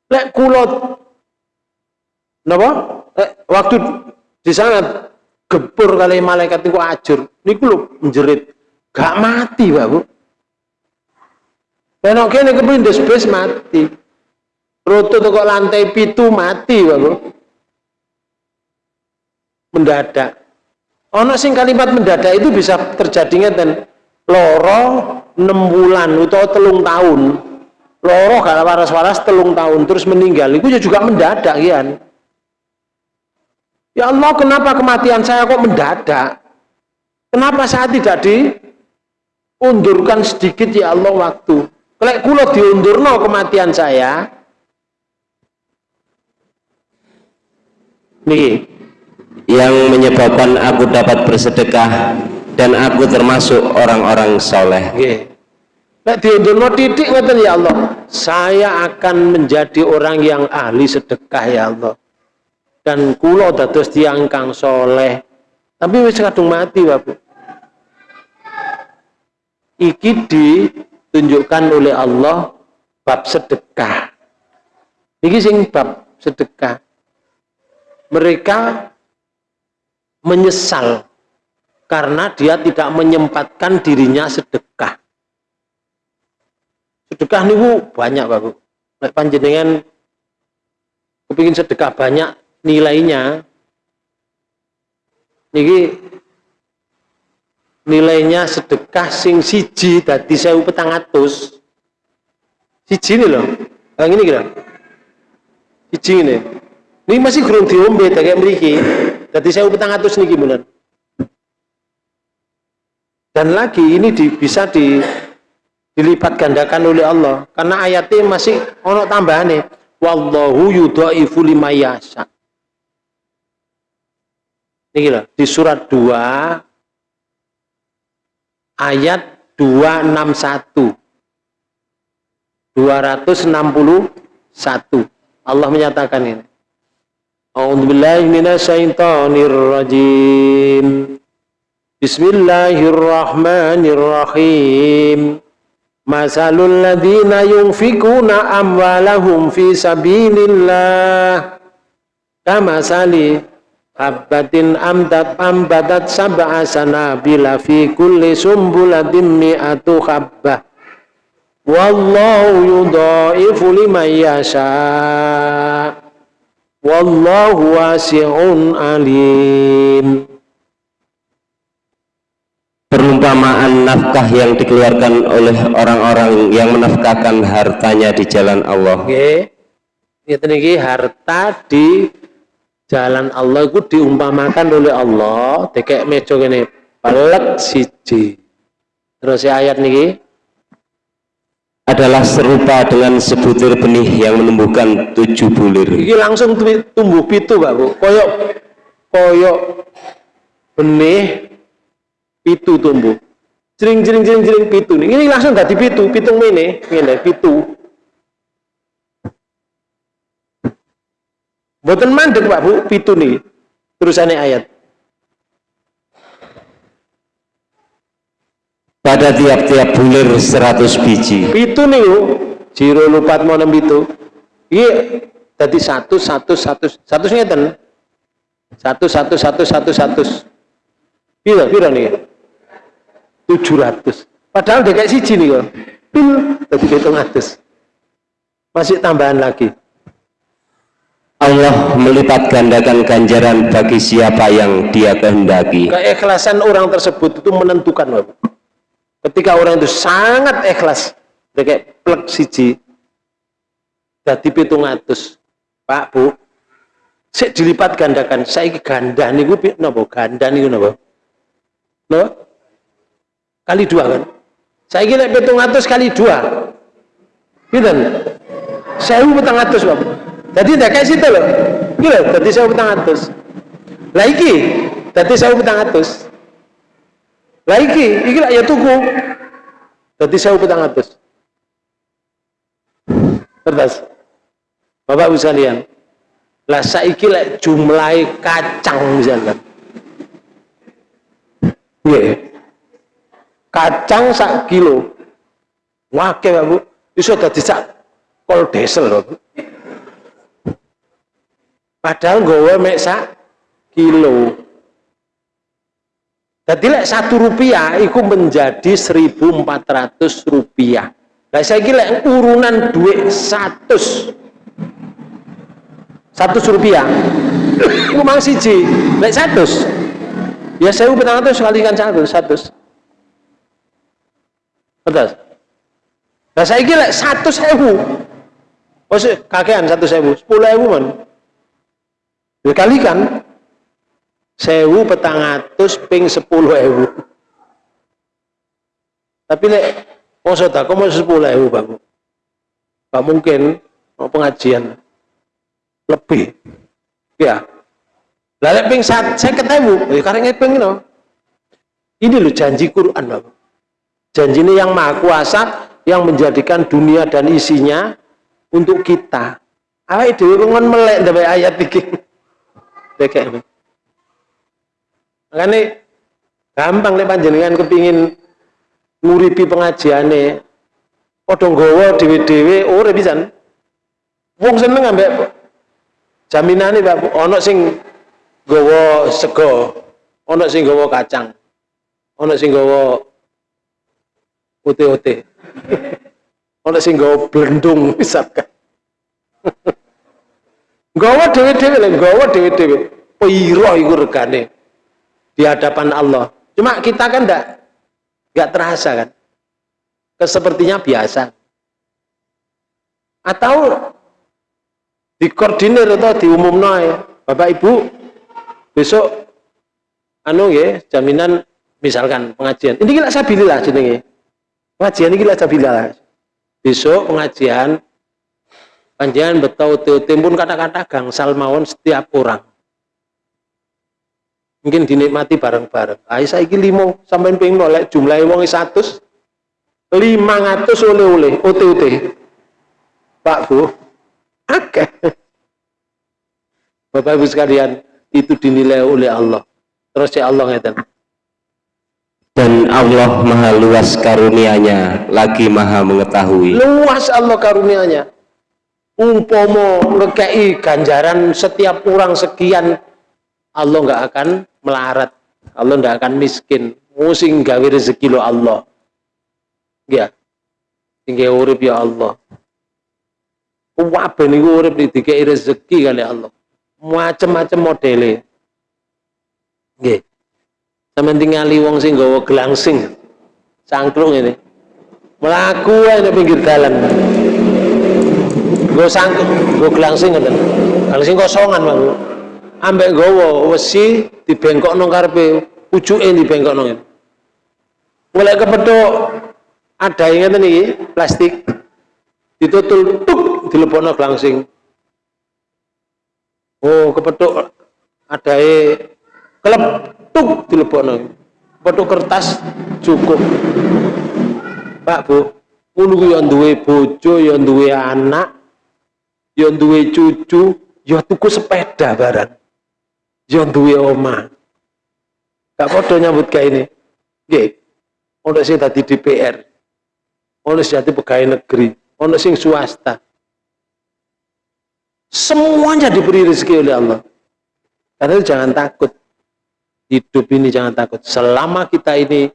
lek kulot napa? Eh, waktu di sana gebur kali malaikat itu ajur, niku lho menjerit, gak mati. Dan oke, ini kepindes bes mati. Roto kok lantai pitu mati, Bapak mendadak. Ono sing kalimat mendadak itu bisa terjadinya dan loro 6 bulan atau telung tahun. Loro gak waras-waras telung tahun terus meninggal. Itu juga mendadak ya. Ya Allah, kenapa kematian saya kok mendadak? Kenapa saya tidak diundurkan sedikit ya Allah waktu? Kalau kulo diundurno kematian saya, nih yang menyebabkan aku dapat bersedekah dan aku termasuk orang-orang soleh. Nek ya Allah, saya akan menjadi orang yang ahli sedekah ya Allah. Dan kulo dados tiang kang soleh. Tapi wis kadung mati, Bapak. Iki ditunjukkan oleh Allah bab sedekah. Iki sing bab sedekah. Mereka menyesal karena dia tidak menyempatkan dirinya sedekah. Sedekah niku banyak Bapak. Nek panjenengan kepingin sedekah banyak nilainya niki nilainya sedekah sing siji dadi 1400 siji ini loh yang ini kira. Siji ini. Ini masih kurang diombe kayak mriki jadi saya petang atus niki bulan. Dan lagi ini di, bisa di, dilipat gandakan oleh Allah. Karena ayatnya masih ono tambahannya. Wallahu yudhaifu lima yasha. Ini loh, di surat 2 ayat 261 261 Allah menyatakan ini أعوذ بالله من الشيطان الرجيم بسم الله الرحمن الرحيم مثل الذين ينفقون أموالهم في سبيل الله كمثل حبة أمدت أنبتت سبع سنابل في كل سنبلة مئة حبة والله يضاعف لمن يشاء Wallahu wasi'un alim. Perumpamaan nafkah yang dikeluarkan oleh orang-orang yang menafkahkan hartanya di jalan Allah. Oke. Okay. harta di jalan Allah itu diumpamakan oleh Allah, tekek mejo ini pelek siji. Terus ayat niki adalah serupa dengan sebutir benih yang menumbuhkan tujuh bulir. Ini langsung tumbuh pitu, Pak Bu. Koyok koyok benih pitu tumbuh. Jering jering jering jering pitu. Ini langsung dari pitu, pitung ini, ini pitu. Boten mandek Pak Bu, pitu nih. Terusannya ayat. Pada tiap-tiap bulir 100 biji. Itu nih jiro lupat mau nem itu. Iya tadi satu satu satu satu ngeten. Satu satu satu satu satu. Piro piro nih? Tujuh ratus. Padahal dia kayak siji nih kok pil tadi hitung atas masih tambahan lagi. Allah melipat gandakan ganjaran bagi siapa yang dia kehendaki. Keikhlasan orang tersebut itu menentukan Bapak. Ketika orang itu sangat ikhlas, kayak plek siji, jadi pitung atus, Pak Bu, Sik dilipat gandakan. Saiki ganda niku napa? Ganda niku napa? Napa? Kali dua kan? Saiki lek 700 kali dua. Pinten? 1400, Bapak. Jadi ndak kayak situ loh. Iki lho, dadi 1400. Lah iki dadi 1400. Lah iki, iki lah ya tuku. Dadi 1400. Terus. Bapak Ibu sekalian, lah saiki lek jumlah kacang misalkan. Nggih. Kacang sak kilo. Wake, Pak Bu. Iso dadi sak kol desel, Bu. Padahal nggawa mek sak kilo. Jadi lek satu rupiah itu menjadi 1400 rupiah. Lah saya kira urunan duit 100 100 rupiah. Itu mang siji. Lek 100 ya saya petang ratus kalikan satu 100 betul. Nah saya kira satu sewu. Maksud kakean satu sewu. Sepuluh ewu man. Dikalikan sewu petang atus ping sepuluh ewu. Tapi lek poso tak mau sepuluh ewu bapak gak mungkin mau pengajian. Lebih. Ya. Lalu ping saat saya ketemu ya karena ping no. ini loh janji Quran Bapak. janji ini yang maha kuasa yang menjadikan dunia dan isinya untuk kita. Apa itu ngon melek dari ayat bikin kayak makanya gampang nih panjenengan kepingin nguripi pengajiannya podong gowo dewe-dewe ora bisa wong seneng ambek jaminane Pak. Ana sing gawa sego ana sing gawa kacang ana sing gawa ote-ote ana sing gawa blendung misalkan. Gawa dhewe-dhewe lho gawa dhewe-dhewe piro iku regane di hadapan Allah. Cuma kita kan enggak enggak terasa kan? Kesepertinya biasa. Atau dikoordinir atau diumumno ya. Bapak Ibu besok anu ya jaminan misalkan pengajian. Ini gila sabilillah jenenge. Pengajian ini gila sabilillah besok pengajian panjangan betul timbun kata-kata gangsal mawon setiap orang mungkin dinikmati bareng-bareng ayo saya ini limo sampai pengen nolak jumlah wong satu lima ratus oleh-oleh OTOT Pak Bu Oke. Bapak Ibu sekalian, itu dinilai oleh Allah. Terus ya Allah ngeten. Dan Allah maha luas karunianya, lagi maha mengetahui. Luas Allah karunianya. Umpomo ngekei ganjaran setiap orang sekian, Allah nggak akan melarat. Allah nggak akan miskin. Musing gawe rezeki lo Allah. Ya. Tinggal urip ya Allah. Wabah niku urip didikai rezeki kali Allah. Macam-macam modele. Nggih. Sampeyan tingali wong sing gawa gelangsing. Cangklung ini. Melaku ae pinggir dalan. Go sangkung, go gelangsing ngoten. Gelangsing kosongan, Pak. Ambek gawa wesi dibengkokno karepe, pucuke dibengkokno. Ngene. Mulai kepethuk ada yang iki, plastik. Ditutul tuk dilebokno glangsing. Oh kepethuk adae kelep tuk dilebokno. Kepethuk kertas cukup. Pak Bu ngono ku ya duwe bojo ya duwe anak ya duwe cucu ya tuku sepeda barang ya duwe oma gak padha nyambut kayak ini nggih ono sing dadi DPR ono sing dadi pegawai negeri ono sing swasta. Semuanya diberi rezeki oleh Allah. Karena itu jangan takut. Hidup ini jangan takut. Selama kita ini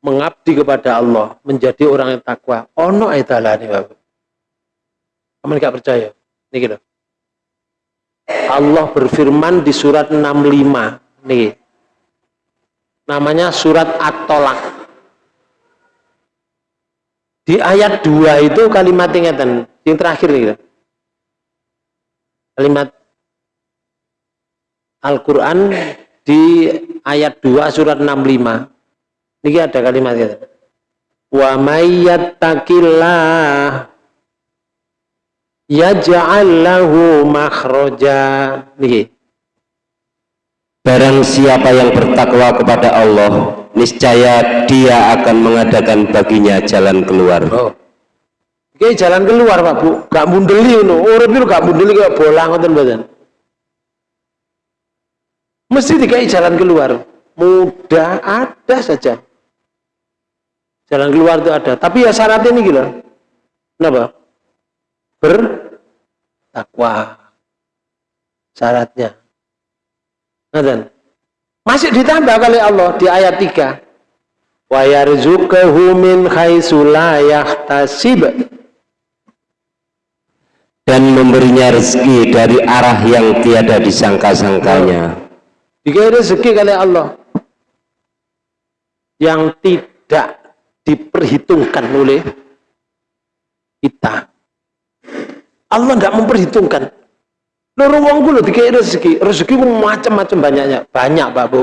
mengabdi kepada Allah, menjadi orang yang takwa, ono ayat ini Bapak. Kamu gak percaya? Ini gitu. Allah berfirman di surat 65. Nih. Namanya surat At-Tolak. Di ayat 2 itu kalimat ingatan, yang terakhir nih. Kalimat Al-Qur'an di ayat 2 surat 65. Ini ada kalimatnya. Wa may yattaqillah yaj'al lahu makhraja. Barang siapa yang bertakwa kepada Allah, niscaya dia akan mengadakan baginya jalan keluar. Oh. Oke, jalan keluar, Pak Bu. Gak mundeli ngono. Urip itu gak mundeli kayak bola ngoten mboten. Mesti dikai jalan keluar. Mudah ada saja. Jalan keluar itu ada. Tapi ya syaratnya ini gila. Kenapa? Bertakwa. Syaratnya. Nah, masih ditambah kali Allah di ayat 3. Wa yarzuquhu min haitsu. Dan memberinya rezeki dari arah yang tiada disangka-sangkanya. Jika rezeki kali Allah yang tidak diperhitungkan oleh kita. Allah tidak memperhitungkan. Loro wong ku lho rezeki. Rezeki macam-macam banyaknya. Banyak, Pak Bu.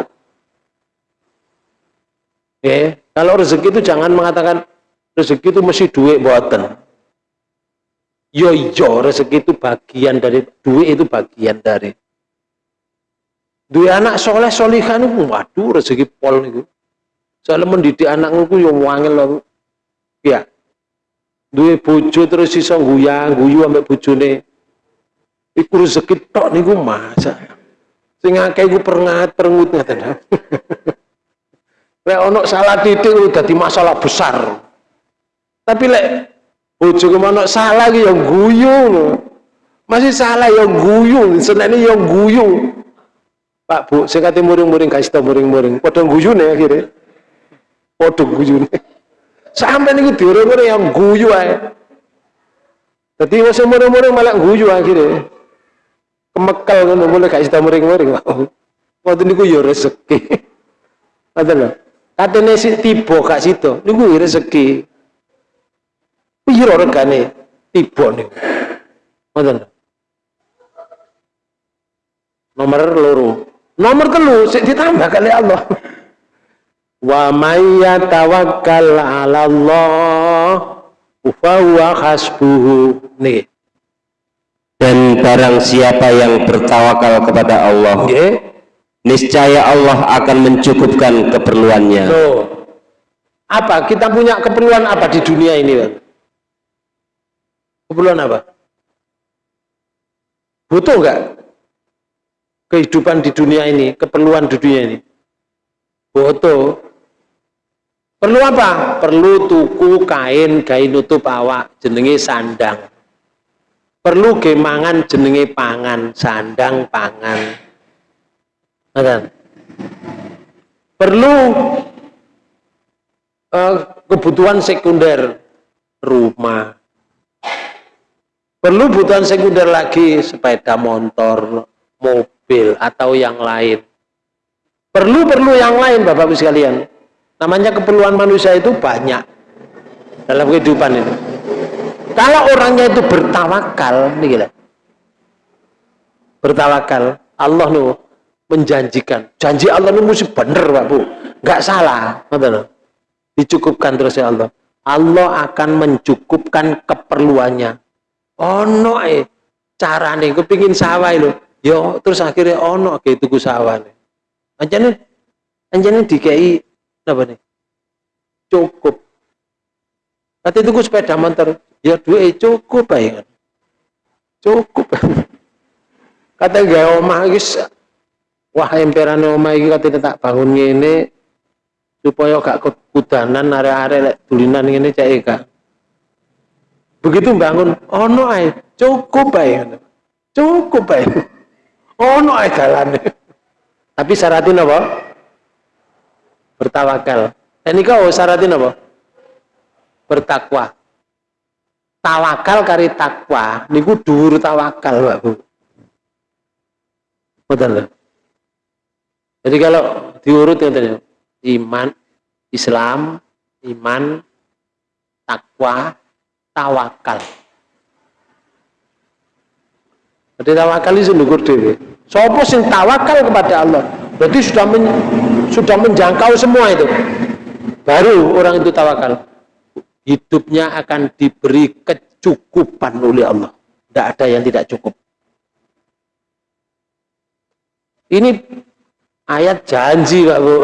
Oke, kalau rezeki itu jangan mengatakan rezeki itu mesti duit buatan. Yo yo rezeki itu bagian dari duit itu bagian dari. Duit anak soleh solihan waduh rezeki pol itu. Soalnya mendidik anakku ku yang wangil loh. Ya. Duwe bojo terus iso guyang, guyu ambek bojone. Iku rezeki tok niku masa sing akeh iku perengat perengut ngaten. Lek ono salah titik dadi masalah besar. Tapi lek bojo ono salah iki yang guyu masih salah yang guyu senene yang guyu Pak Bu, saya kata muring-muring kasih tau muring-muring, padha guyune akhirnya, padha guyune. Sampai nih diurung-urung yang guyu aja. Jadi masih muring-muring malah guyu akhirnya kemekel ngono mulai gak sida muring-muring ngoten niku ya rezeki. Ngoten lho. Katene si tiba gak sida niku ya rezeki. Piro regane tiba niku? Ngoten nomor loro. Nomor telu sik ditambah kali Allah wa may yatawakkal 'ala Allah fa huwa hasbuhu. Nih. Dan barang siapa yang bertawakal kepada Allah okay. niscaya Allah akan mencukupkan keperluannya. So, apa? Kita punya keperluan apa di dunia ini keperluan apa? Butuh nggak kehidupan di dunia ini keperluan di dunia ini? Butuh perlu apa? Perlu tuku kain kain nutup awak jenenge sandang. Perlu gemangan jenenge pangan sandang pangan. Ngerti? perlu uh, kebutuhan sekunder rumah. Perlu kebutuhan sekunder lagi sepeda motor mobil atau yang lain. Perlu-perlu yang lain Bapak Ibu sekalian namanya keperluan manusia itu banyak dalam kehidupan ini kalau orangnya itu bertawakal, nih gila. Bertawakal, Allah nu menjanjikan. Janji Allah nu mesti bener, Pak Bu. Enggak salah, betul. Dicukupkan terus ya Allah. Allah akan mencukupkan keperluannya. Ono eh carane kepingin sawah lho. Yo terus akhirnya ono ke tuku sawah nih. Anjane anjane dikei apa nih? Cukup. Kata tuku sepeda motor, ya duit cukup bae kan cukup. Kata gak omah guys wah emperan omah iki kata tak bangun ini supaya gak kekudanan area-area lek tulinan ini cek gak begitu bangun ono ae cukup bae cukup bae ono ae dalane. Tapi syaratin apa bertawakal ini kau syaratin apa bertakwa tawakal kari takwa niku dhuwur tawakal Pak Bu. Betul. Jadi kalau diurut ya iman, Islam, iman, takwa, tawakal. Jadi tawakal itu ndukur dhewe. Sopo sing tawakal kepada Allah. Berarti sudah men, sudah menjangkau semua itu. Baru orang itu tawakal. Hidupnya akan diberi kecukupan oleh Allah. Tidak ada yang tidak cukup. Ini ayat janji Pak Bu.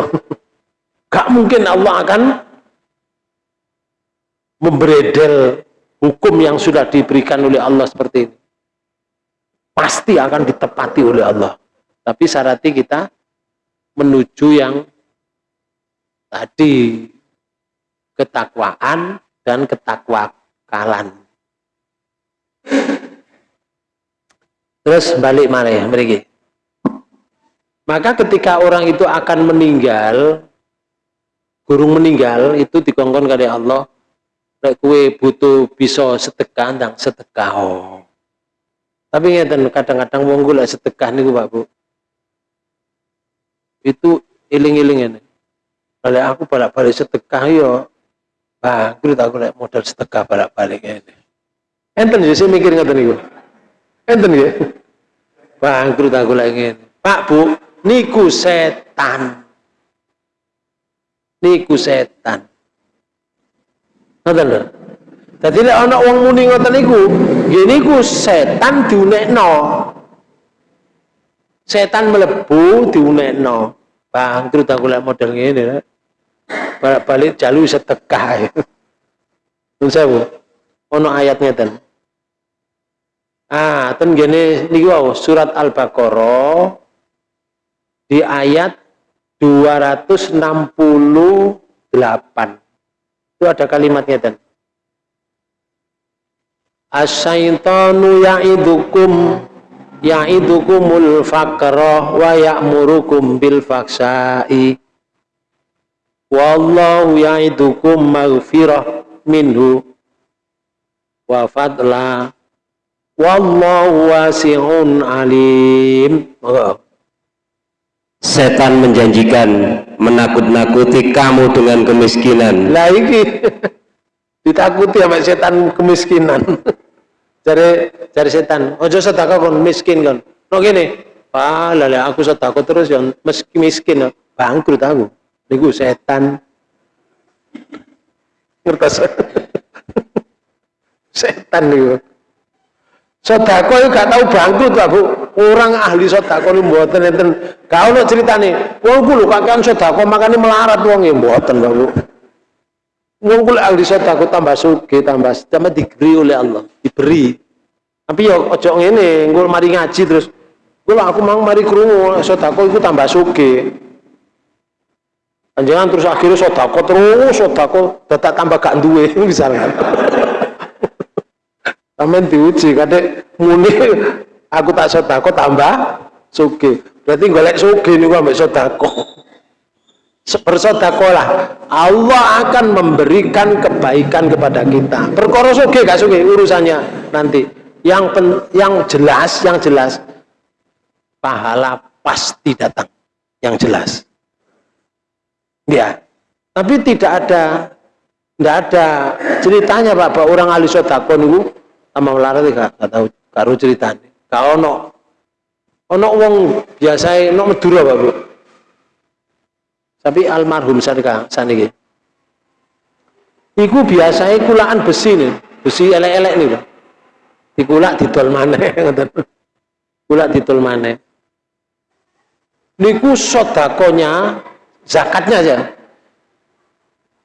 Gak mungkin Allah akan memberedel hukum yang sudah diberikan oleh Allah seperti ini. Pasti akan ditepati oleh Allah. Tapi syaratnya kita menuju yang tadi ketakwaan dan ketakwakalan. Terus balik mana ya mereka? Maka ketika orang itu akan meninggal, gurung meninggal itu dikongkon kali Allah, kue butuh bisa sedekah ndang sedekah. Oh. Tapi ngeten kadang-kadang wong gula sedekah niku Pak Bu. Itu iling-iling ini. Kalau aku balik-balik sedekah yo bangkrut aku lek modal sedekah balik-balik ini. Enten sih mikir ngeten niku. Enten ya. Bangkrut aku lek ngene. Pak Bu, niku setan niku setan ngoten lho dadi lek ana wong muni ngoten niku nggih niku setan diunekno setan mlebu diunekno. Bangkrut aku lek model ngene balik-balik jalu sedekah Nun sewu ono ayat ngeten. Ah ten gene niku surat al-baqarah di ayat 268 itu ada kalimatnya dan Asyaitanu ya'idukum ya'idukumul faqra wa ya'murukum bil faksai. Wallahu ya'idukum maghfirah minhu wa fadla. Wallahu wasi'un alim. Oh setan menjanjikan menakut-nakuti kamu dengan kemiskinan. Lah ini ditakuti sama setan kemiskinan cari cari setan. Ojo sedekah kon miskin kan no gini ah aku sedekah terus yang meski miskin bangkrut aku. Niku setan. Ngertos? Setan niku. Sodako itu gak tahu bangkrut lah bu. Orang ahli sodako ini buatan enten. Kau nak cerita nih, wong kulo kakek sodako makanya melarat wong yang buatan bu. Wong kulo ahli sodako tambah suge, tambah tambah diberi oleh Allah, diberi. Tapi ya ojo ini, gue mari ngaji terus. Gue aku mau mari kerungu sodako itu tambah suge. Jangan terus akhirnya sodako terus sodako tetap tambah gak duwe misalnya. Amin diuji kadek muni aku tak sodako tambah suge. Berarti golek suge nih ambek sodako. Bersodako lah. Allah akan memberikan kebaikan kepada kita. Perkara suge gak suge urusannya nanti. Yang pen, yang jelas, yang jelas pahala pasti datang. Yang jelas. Ya. Tapi tidak ada tidak ada ceritanya Pak, Pak orang ahli sodako nih tambah melarat gak, gak tahu karo ceritane gak ono ono wong biasa ono Madura Pak Bu tapi almarhum sadika saniki iku biasa kulaan besi nih besi elek-elek nih dikulak didol maneh kulak didol maneh niku sodakonya zakatnya aja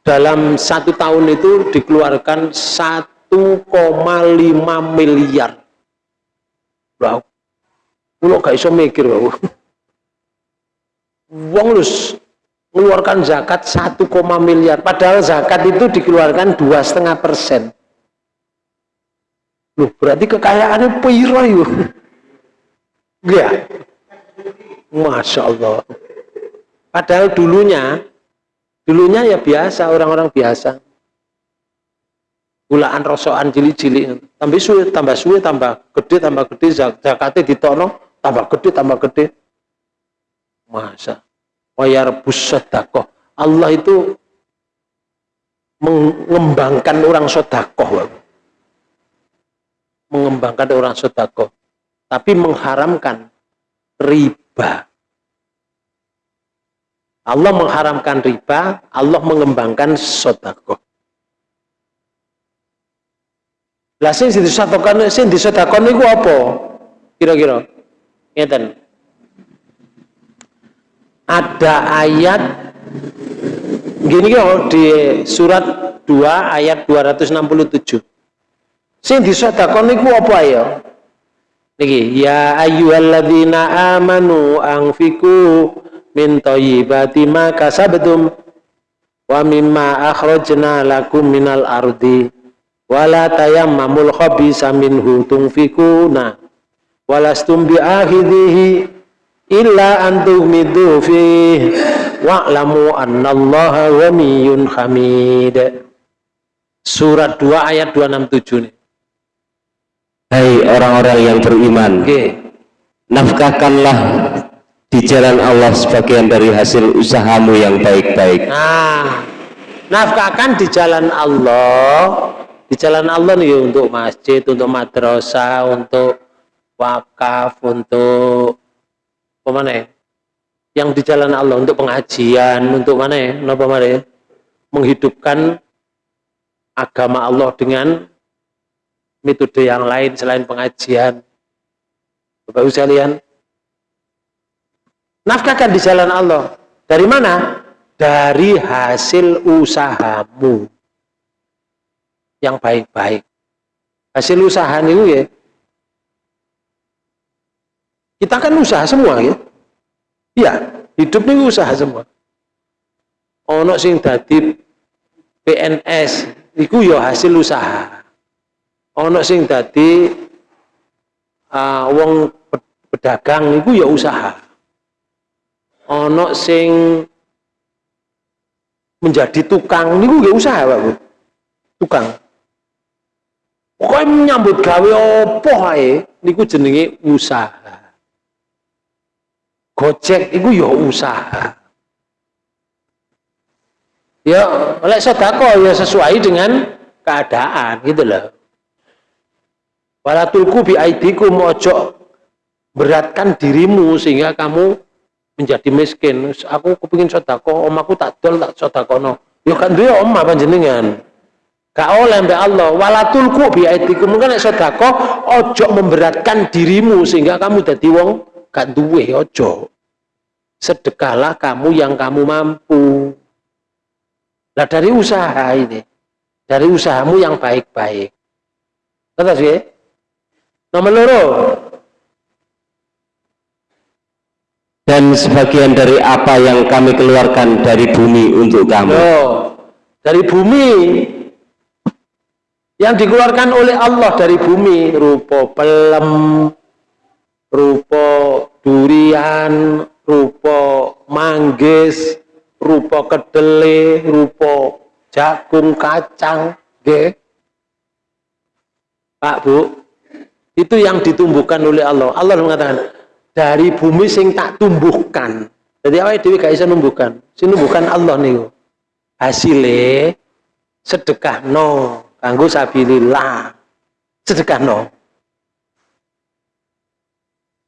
dalam satu tahun itu dikeluarkan satu 1,5 miliar. Wow. Kulo gak iso mikir, Bang. Wong lus mengeluarkan zakat 1, miliar. Padahal zakat itu dikeluarkan dua setengah persen. Loh, berarti kekayaannya piro yuk? Ya. Masya Allah. Padahal dulunya, dulunya ya biasa, orang-orang biasa gulaan rosokan cili-cili tambah suwe tambah suwe tambah gede tambah gede zakatnya ditono tambah gede tambah gede masa wayar busadako Allah itu mengembangkan orang sodakoh mengembangkan orang sodakoh tapi mengharamkan riba. Allah mengharamkan riba, Allah mengembangkan sodakoh. Lah sing disedekahkan sing disedekahkan niku apa? Kira-kira. Ngeten. Ada ayat gini kok di surat 2 ayat 267. Sing disedekahkan niku apa ya? Niki, ya ayyuhalladzina amanu anfiku min thayyibati ma kasabtum wa mimma akhrajna lakum minal ardi wala tayammamul khabisa minhu tunfikuna walastum bi'akhidhihi illa an tughmidu fih. Wa'lamu annallaha ghaniyyun hamid. Surat 2 ayat 267 nih. Hai orang-orang yang beriman okay. nafkahkanlah di jalan Allah sebagian dari hasil usahamu yang baik-baik. Nah nafkahkan di jalan Allah. Di jalan Allah nih untuk masjid, untuk madrasah, untuk wakaf, untuk mana ya? Yang di jalan Allah untuk pengajian, untuk mana ya? Apa mana? Menghidupkan agama Allah dengan metode yang lain selain pengajian. Bapak Ibu sekalian, nafkahkan di jalan Allah. Dari mana? Dari hasil usahamu yang baik-baik. Hasil usaha itu ya. Kita kan usaha semua ya. Iya, hidup ini usaha semua. Ono sing dadi PNS iku ya hasil usaha. Ono sing dadi uh, wong pedagang iku ya usaha. Ono sing menjadi tukang niku ya usaha, Pak Bu. Tukang. Pokoknya menyambut gawe opo ae niku jenenge usaha. Gojek iku ya usaha. Ya, oleh sedekah ya sesuai dengan keadaan gitu loh. Walatulku bi aidikum ojo beratkan dirimu sehingga kamu menjadi miskin. Aku kepingin sedekah, om aku tak dol tak sedekahno. Ya kan om apa jenengan. Gak oleh mbak Allah. Walatulku biaitikum mungkin sedekah ojo memberatkan dirimu sehingga kamu jadi wong gak duwe ojo. Sedekahlah kamu yang kamu mampu. Lah dari usaha ini, dari usahamu yang baik-baik. Kata sih? Nomor loro. Dan sebagian dari apa yang kami keluarkan dari bumi untuk kamu. Oh, dari bumi yang dikeluarkan oleh Allah dari bumi rupa pelem rupa durian rupa manggis rupa kedele rupa jagung kacang nggih? Pak Bu itu yang ditumbuhkan oleh Allah. Allah mengatakan dari bumi sing tak tumbuhkan. Jadi apa dewi gak bisa numbuhkan. Sing numbuhkan Allah nih hasilnya sedekah no kanggo sabilillah. Sedekah no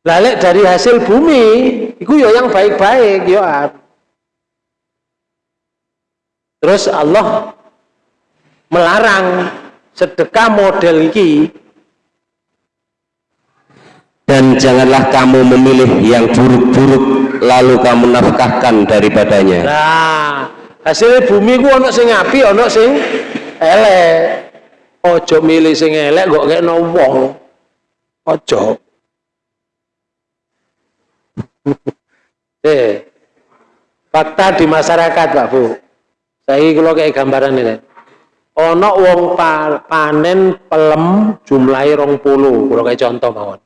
lalek dari hasil bumi itu ya yang baik-baik ya terus Allah melarang sedekah model ini dan janganlah kamu memilih yang buruk-buruk lalu kamu nafkahkan daripadanya. Nah hasil bumi ku ono sing api ono sing elek. Ojo milih sing elek kok kayak wong. Ojo eh fakta di masyarakat Pak Bu. Saya kalau kayak gambaran ini. Ono wong pa, panen pelem jumlahnya rong puluh. Kalau kayak contoh mawon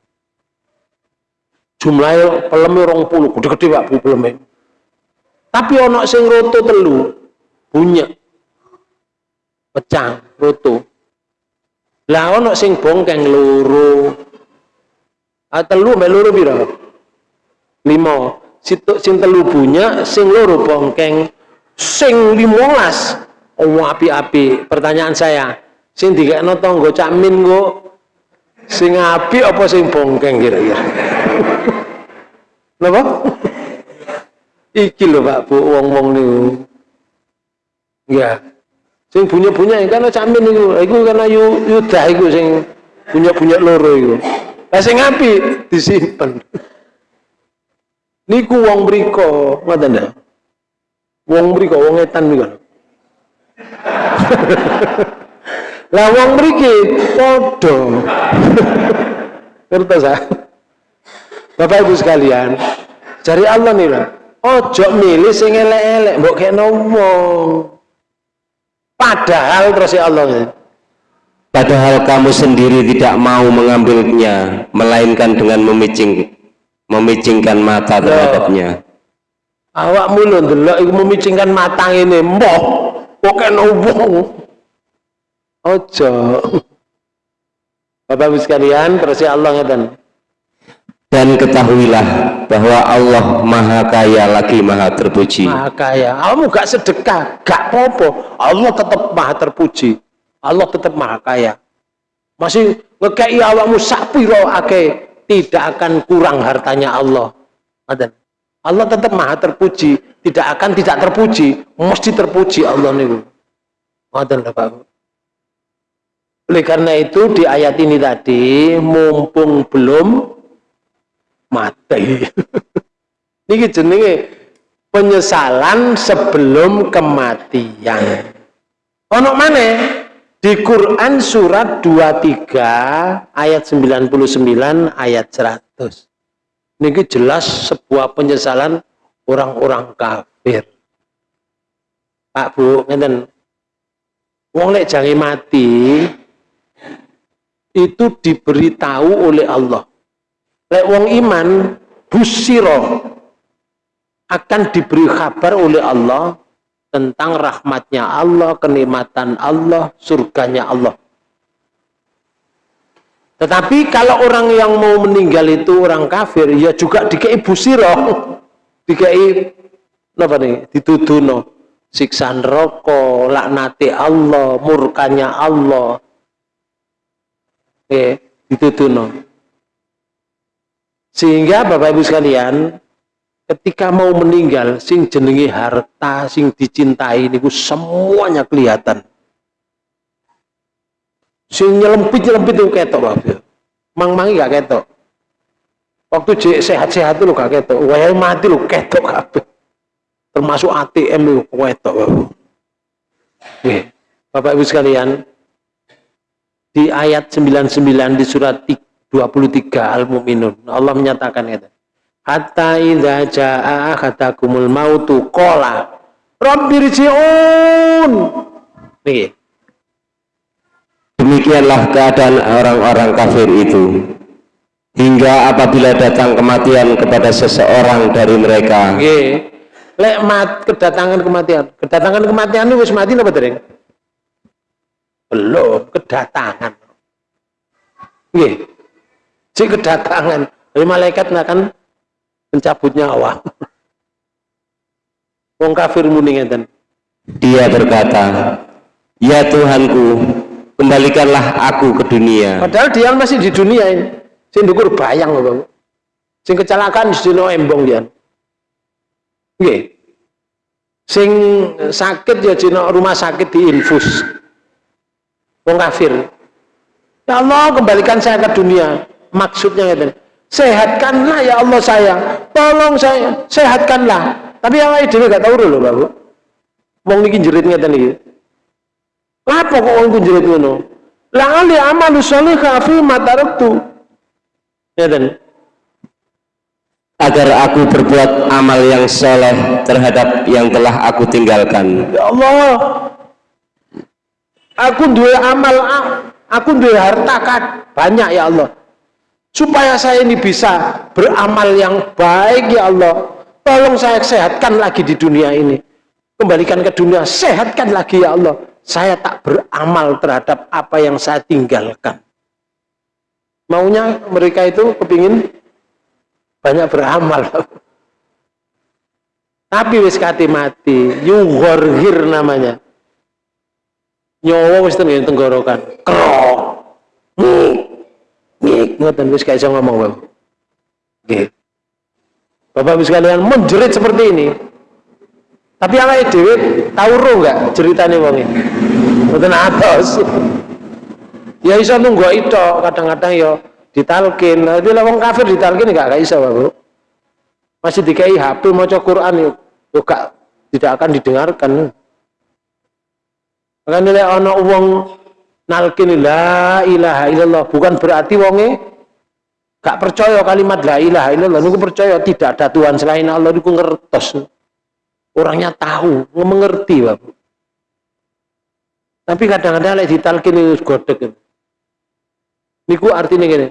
jumlahnya pelem rong puluh. Gede-gede Pak Bu pelemnya. Tapi ono sing roto telu punya pecah roto. Lah ono sing bongkeng loro. Ah telu mek loro piro lima situ sing telu sing loro bongkeng sing limolas oh api-api pertanyaan saya sing dikekno tangga cak min kok sing api apa sing bongkeng kira-kira Napa? Iki lho Pak Bu wong-wong niku. Ya. Sing bunyi-bunyi kan camin niku. Iku karena yu yudah iku sing punya-punya loro iku. Lah sing apik disimpen. Niku wong mriko, ngoten ya. Wong mriko wong etan niku. Lah wong mriki padha. Ngertos ah? Bapak Ibu sekalian, cari Allah nih lah. Ojo milih sing elek-elek, mbok kena wong. Padahal terus ya Allah nih. Padahal kamu sendiri tidak mau mengambilnya, melainkan dengan memicing, memicingkan mata terhadapnya. Awak mulu ndelok iku memicingkan mata ini, mbok kok kena wong. Ojo. Bapak Ibu sekalian, ya Allah ngeten. Dan ketahuilah bahwa Allah Maha Kaya lagi Maha Terpuji. Maha Kaya. Kamu gak sedekah, gak popo. Allah tetap Maha Terpuji. Allah tetap Maha Kaya. Masih ngekei awakmu sapiro ake tidak akan kurang hartanya Allah. Allah tetap Maha Terpuji, tidak akan tidak terpuji, mesti terpuji Allah Bapak. Oleh karena itu di ayat ini tadi mumpung belum mati. Niki jenenge penyesalan sebelum kematian. Ono mana? Di Quran surat 23 ayat 99 ayat 100. Niki jelas sebuah penyesalan orang-orang kafir. Pak Bu, ngeten. Wong lek jange mati itu diberitahu oleh Allah lek wong iman busiro akan diberi kabar oleh Allah tentang rahmatnya Allah, kenikmatan Allah, surganya Allah. Tetapi kalau orang yang mau meninggal itu orang kafir, ya juga dikei busiro, dikei apa nih, dituduno siksa neraka, laknati Allah, murkanya Allah. Eh, dituduno. Sehingga Bapak Ibu sekalian, ketika mau meninggal, sing jenengi harta, sing dicintai niku semuanya kelihatan. Sing nyelempit-nyelempit itu ketok Bapak. Mang-mangi gak ketok. Waktu sehat-sehat itu gak ketok. Wah mati lu ketok kabeh. Termasuk ATM lu ketok Bapak. Oke. Bapak Ibu sekalian, di ayat 99 di surat 3 23 Al-Mu'minun. Allah menyatakan itu. Hatta idza jaa ahadakumul mautu qala rabbirji'un. Nih. Demikianlah keadaan orang-orang kafir itu. Hingga apabila datang kematian kepada seseorang dari mereka. Nggih. Lek mat kedatangan kematian. Kedatangan kematian itu wis mati apa dereng? Belum, kedatangan. Nggih si kedatangan malaikat akan mencabut nyawa. Wong kafir muni ngeten. Dia berkata ya Tuhanku kembalikanlah aku ke dunia. Padahal dia masih di dunia ini. Sing dukur bayang loh sing kecelakaan di sini embong dia nggih. Sing sakit ya di rumah sakit di infus. Wong kafir. Ya Allah kembalikan saya ke dunia. Maksudnya ngeten sehatkanlah ya Allah saya. Tolong saya. Sehatkanlah. Tapi yang lain dhewe gak tahu lho Bapak wong niki jerit ngeten iki. Apa kok wong jerit ngono? La ali amalu sholihah fi ma taraktu. Ngeten. Agar aku berbuat amal yang soleh terhadap yang telah aku tinggalkan. Ya Allah. Aku dua amal aku dua harta kan banyak ya Allah supaya saya ini bisa beramal yang baik ya Allah. Tolong saya sehatkan lagi di dunia ini. Kembalikan ke dunia sehatkan lagi ya Allah. Saya tak beramal terhadap apa yang saya tinggalkan. Maunya mereka itu kepingin banyak beramal. Tapi wis kati mati. Yughorhir namanya. Nyawa wis tenggorokan krok Ngik ngoten wis gak iso ngomong, Bang. Nggih. Bapak Ibu sekalian menjerit seperti ini. Tapi awake dhewe tahu ro enggak ceritane wong iki? Mboten atos. Ya iso nunggu itu kadang-kadang ya ditalkin. Nah, itu wong kafir ditalkin enggak gak iso, Bapak. Masih dikai HP maca Quran yuk, yuk gak, tidak akan didengarkan. Makanya nek ana wong nalkin la ilaha illallah bukan berarti wonge gak percaya kalimat la ilaha illallah niku percaya tidak ada Tuhan selain Allah niku ngertos. Orangnya tahu, mengerti, Bapak. Tapi kadang-kadang lek ditalkin itu godek. Niku artinya gini.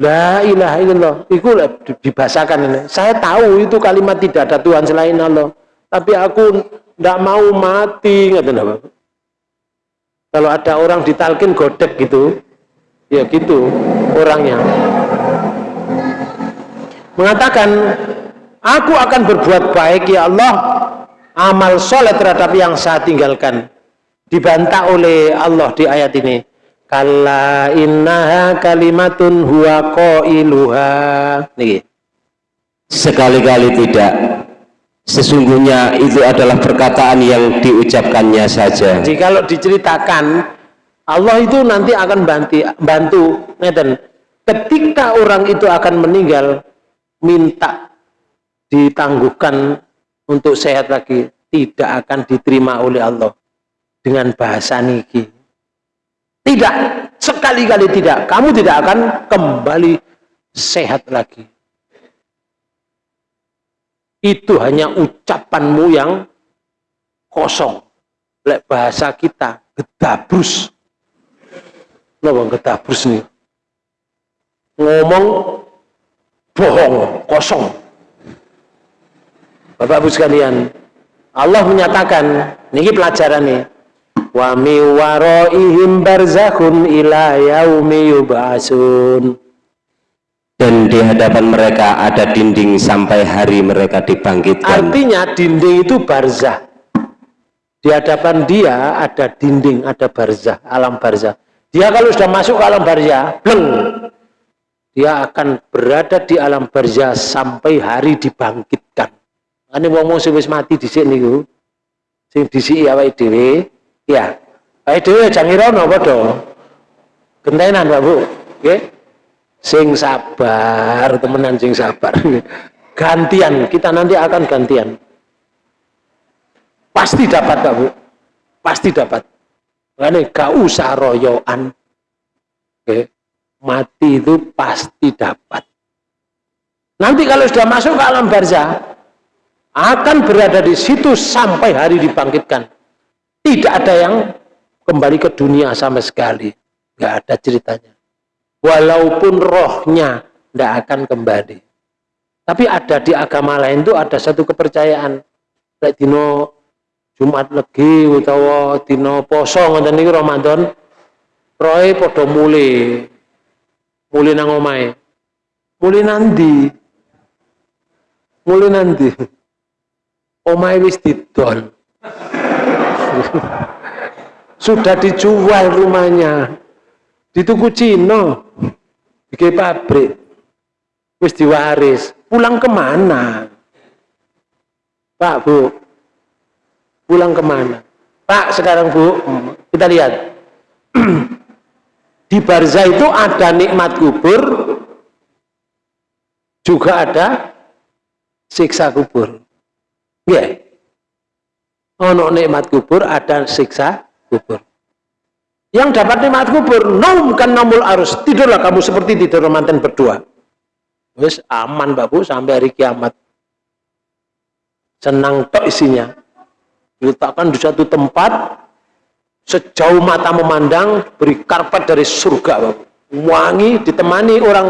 La ilaha illallah. Iku dibahasakan. Saya tahu itu kalimat tidak ada Tuhan selain Allah. Tapi aku tidak mau mati. Bapak. Kalau ada orang ditalkin godek gitu, ya gitu orangnya. Mengatakan Aku akan berbuat baik ya Allah. Amal soleh terhadap yang saya tinggalkan. Dibantah oleh Allah di ayat ini. Kalla innaha kalimatun huwa qailuha. Nih sekali-kali tidak sesungguhnya itu adalah perkataan yang diucapkannya saja. Jadi kalau diceritakan Allah itu nanti akan bantu bantu ketika orang itu akan meninggal minta ditangguhkan untuk sehat lagi tidak akan diterima oleh Allah. Dengan bahasa niki. Tidak sekali-kali tidak. Kamu tidak akan kembali sehat lagi itu hanya ucapanmu yang kosong lek bahasa kita gedabrus Loh, gedabrus nih ngomong bohong kosong Bapak Ibu sekalian, Allah menyatakan, niki pelajaran nih. Wa mi waraihim barzakhun ila yaumi yub'atsun. Dan di hadapan mereka ada dinding sampai hari mereka dibangkitkan. Artinya dinding itu barzah. Di hadapan dia ada dinding, ada barzah, alam barzah. Dia kalau sudah masuk ke alam barzah, bleng, dia akan berada di alam barzah sampai hari dibangkitkan. Ane wong wong wis mati dhisik niku sing disiki awake dhewe ya awake dhewe jangirono padha gentenan Pak Bu nggih sing sabar temenan sing sabar gantian kita nanti akan gantian pasti dapat Pak Bu pasti dapat Makanya gak usah royoan okay. mati itu pasti dapat nanti kalau sudah masuk ke alam barzah akan berada di situ sampai hari dibangkitkan. Tidak ada yang kembali ke dunia sama sekali. Tidak ada ceritanya. Walaupun rohnya tidak akan kembali. Tapi ada di agama lain itu ada satu kepercayaan. Lek dino Jumat legi utawa dino poso ngoten niku Ramadan roe padha mule. Mule nang omahe. Mule nanti. Mule nanti omae wis didol sudah dijual rumahnya di tuku Cina. Bikin pabrik. Wis diwaris. Pulang ke mana? Pak Bu. Pulang ke mana? Pak sekarang Bu. Kita lihat. Di Barza itu ada nikmat kubur. Juga ada siksa kubur. Ya. Ono nikmat kubur ada siksa kubur. Yang dapat nikmat kubur, kan namul arus. Tidurlah kamu seperti tidur mantan berdua. Wes aman babu sampai hari kiamat. Senang tok isinya. Diletakkan di satu tempat sejauh mata memandang beri karpet dari surga babu. Wangi ditemani orang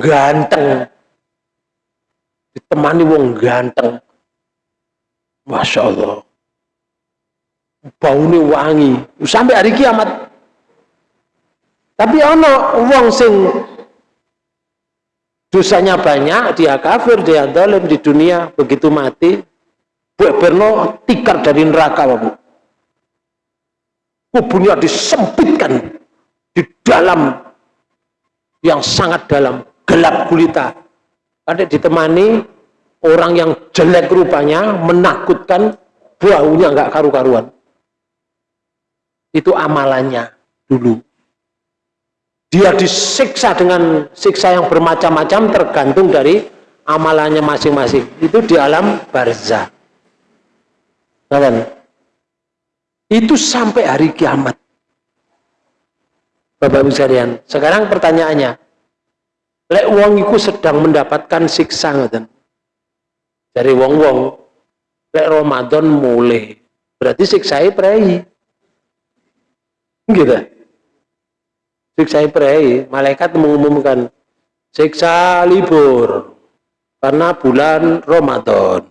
ganteng. Ditemani wong ganteng Masya Allah. Baunya wangi. Sampai hari kiamat. Tapi ono wong sing dosanya banyak, dia kafir, dia dalam di dunia, begitu mati, berno tikar dari neraka, Bu. Kubunya disempitkan di dalam yang sangat dalam, gelap gulita, ada ditemani orang yang jelek rupanya, menakutkan, baunya nggak karu-karuan. Itu amalannya dulu. Dia disiksa dengan siksa yang bermacam-macam tergantung dari amalannya masing-masing. Itu di alam barzah. Itu sampai hari kiamat. Bapak Ibu sekalian. Sekarang pertanyaannya, lek wong iku sedang mendapatkan siksa ngoten. Dari wong-wong lek Ramadan mulai. Berarti siksai prei. Gitu. Siksai prei, malaikat mengumumkan siksa libur karena bulan Ramadan.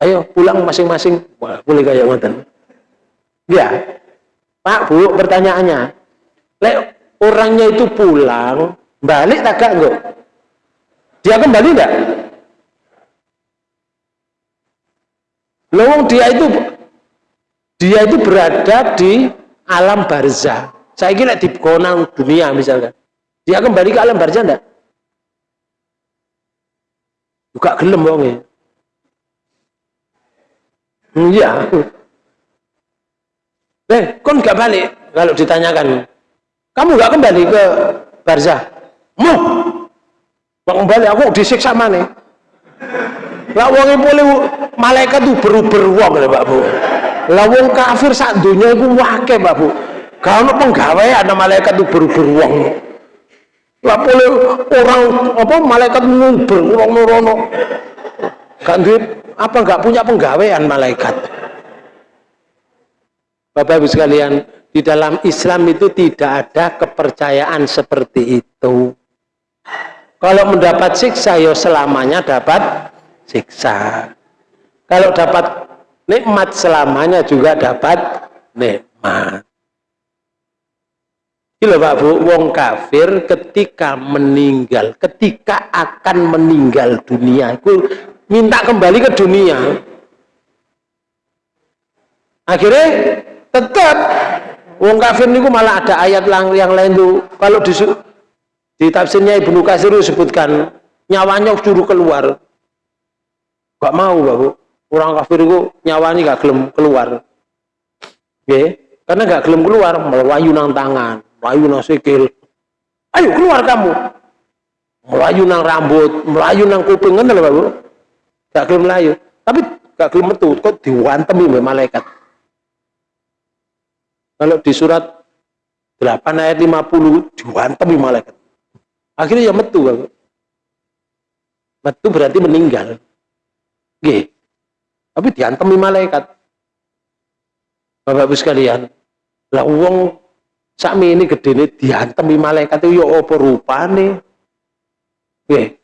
Ayo pulang masing-masing. Boleh kayak ngoten. Ya. Pak, Bu, pertanyaannya. Lek orangnya itu pulang, balik tak enggak? Dia kembali enggak? Lowong dia itu dia itu berada di alam barzah. Saya kira di konang dunia misalkan. Dia kembali ke alam barzah enggak? Buka gelem wonge. Iya. Eh, kon nggak balik kalau ditanyakan. Kamu nggak kembali ke barzah? Mau? Mau kembali aku disiksa mana? Lah wong boleh malaikat tuh beruber wong lho Pak Bu. Lah wong kafir sak donya iku wake Pak Bu. Gak ono penggawean malaikat tuh beruber wong. Lah boleh orang apa malaikat nguber wong nurono. Gak duit apa enggak punya penggawean malaikat. Bapak Ibu sekalian, di dalam Islam itu tidak ada kepercayaan seperti itu. Kalau mendapat siksa, ya selamanya dapat siksa. Kalau dapat nikmat selamanya juga dapat nikmat. Gila Pak Bu, wong kafir ketika meninggal, ketika akan meninggal dunia, itu minta kembali ke dunia. Akhirnya tetap wong kafir niku malah ada ayat yang lain tuh kalau di, di tafsirnya Ibnu Katsir disebutkan nyawanya suruh keluar. Gak mau babu orang kafir itu nyawanya gak gelem keluar. Oke karena gak gelem keluar melayu nang tangan melayu nang sikil. Ayo keluar kamu. Melayu nang rambut melayu nang kuping kan lho babu gak gelem melayu. Tapi gak gelem metu kok diwantemi oleh malaikat? Kalau di surat 8 ayat 50 diwantemi malaikat. Akhirnya ya metu babu metu berarti meninggal. G. Tapi diantemi malaikat. Bapak-Ibu sekalian, lah wong sami ini gede ini diantemi malaikat itu ya apa rupane? G.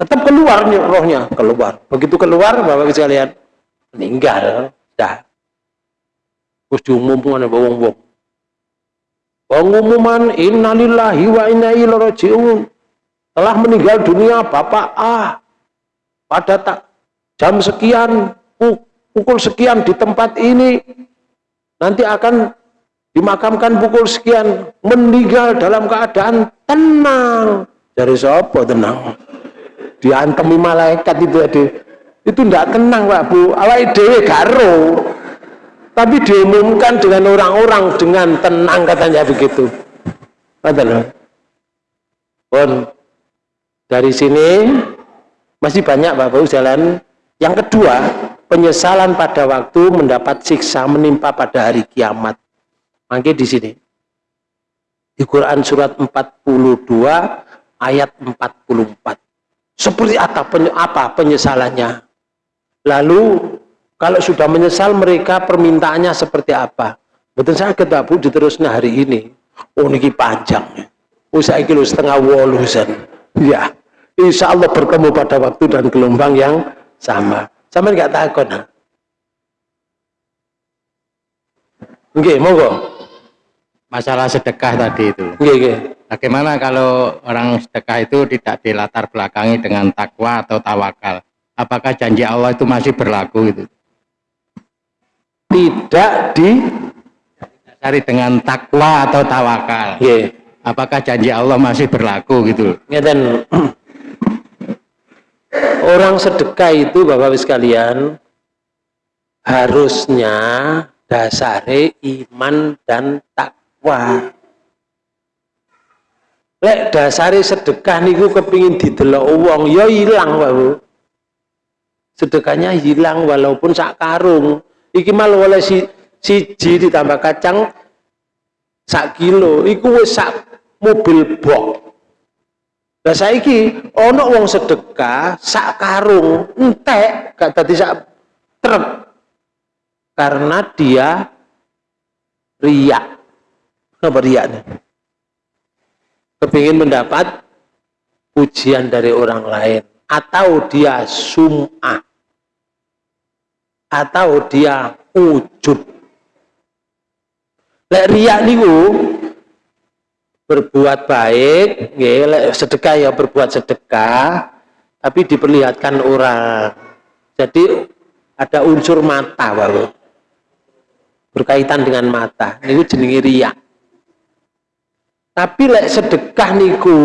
Tetap keluar nih rohnya, keluar. Begitu keluar, Bapak-Ibu sekalian, meninggal. Dah. Terus diumumkan oleh wong-wong. Pengumuman innalillahi wa inna ilaihi. Telah meninggal dunia Bapak A pada tak jam sekian, pukul sekian di tempat ini, nanti akan dimakamkan pukul sekian, meninggal dalam keadaan tenang. Dari siapa tenang? Diantemi malaikat itu ada. Itu tidak tenang Pak Bu. Awal dewe garo. Tapi diumumkan dengan orang-orang dengan tenang katanya begitu. Katakan. Pun dari sini masih banyak Bapak Bu jalan yang kedua, penyesalan pada waktu mendapat siksa menimpa pada hari kiamat. Mangke di sini. Di Quran surat 42 ayat 44. Seperti apa penyesalannya? Lalu kalau sudah menyesal mereka permintaannya seperti apa? Betul saya ketabu diterusnya hari ini. Oh ini panjang. Usai kilo setengah wolusan. Ya, insya Allah bertemu pada waktu dan gelombang yang sama sama nggak takut? Oke, monggo. Masalah sedekah tadi itu. Oke, oke. Bagaimana kalau orang sedekah itu tidak dilatar belakangi dengan takwa atau tawakal? Apakah janji Allah itu masih berlaku itu? Tidak di cari dengan takwa atau tawakal. Oke. Apakah janji Allah masih berlaku gitu? Ngeten orang sedekah itu Bapak Ibu sekalian harusnya dasare iman dan takwa lek dasare sedekah niku kepingin didelok wong ya hilang Bapak sedekahnya hilang walaupun sak karung. Iki malah oleh si siji ditambah kacang sak kilo. Iku wis sak mobil box lah saiki ana wong sedekah sak karung entek gak dadi sak truk. Karena dia riak apa riaknya kepingin mendapat pujian dari orang lain. Atau dia sum'ah. Atau dia ujub lek riak niku berbuat baik ya, sedekah ya berbuat sedekah tapi diperlihatkan orang. Jadi ada unsur mata baru berkaitan dengan mata. Niku jenenge riak tapi lek sedekah niku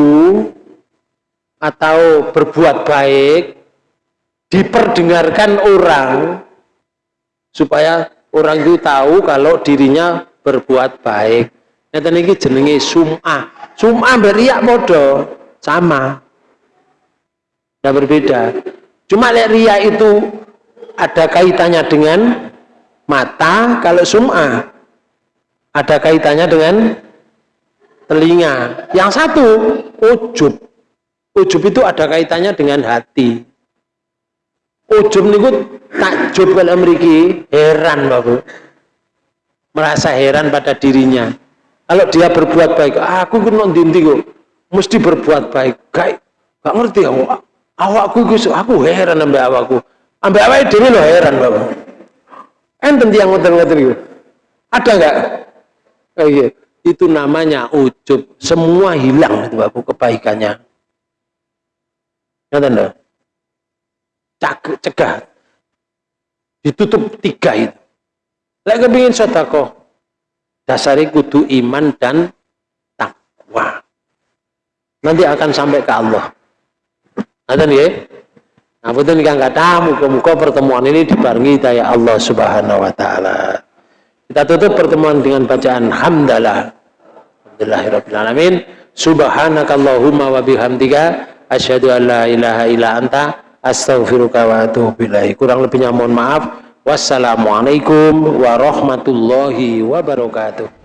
atau berbuat baik diperdengarkan orang supaya orang itu tahu kalau dirinya berbuat baik. Nanti ini jenenge sum'ah. Sum'ah beriak modo sama. Tidak berbeda. Cuma lek riak itu ada kaitannya dengan mata kalau sum'ah ada kaitannya dengan telinga. Yang satu ujub. Ujub itu ada kaitannya dengan hati. Ujub niku takjub kalau memiliki heran bapak merasa heran pada dirinya. Kalau dia berbuat baik aku kena dinti kok? Mesti berbuat baik. Gak gak ngerti aku. Awakku aku heran sampai awakku. Sampai awaknya diri lo heran bapak enten yang ngoten-ngoten itu ada nggak oh, iya. Itu namanya ujub. Semua hilang itu bapak kebaikannya. Ngoten lho cegah. Ditutup tiga itu. Lek kepingin sedekah dasari kudu iman dan takwa. Nanti akan sampai ke Allah. Ngoten ya Nah, betul kang kata, muka-muka pertemuan ini dibarengi daya Allah Subhanahu wa taala. Kita tutup pertemuan dengan bacaan hamdalah. Alhamdulillahirabbil alamin. Subhanakallahumma wa bihamdika asyhadu an la ilaha illa anta astaghfiruka wa atubu ilaik. Kurang lebihnya mohon maaf. Wassalamualaikum warahmatullahi wabarakatuh.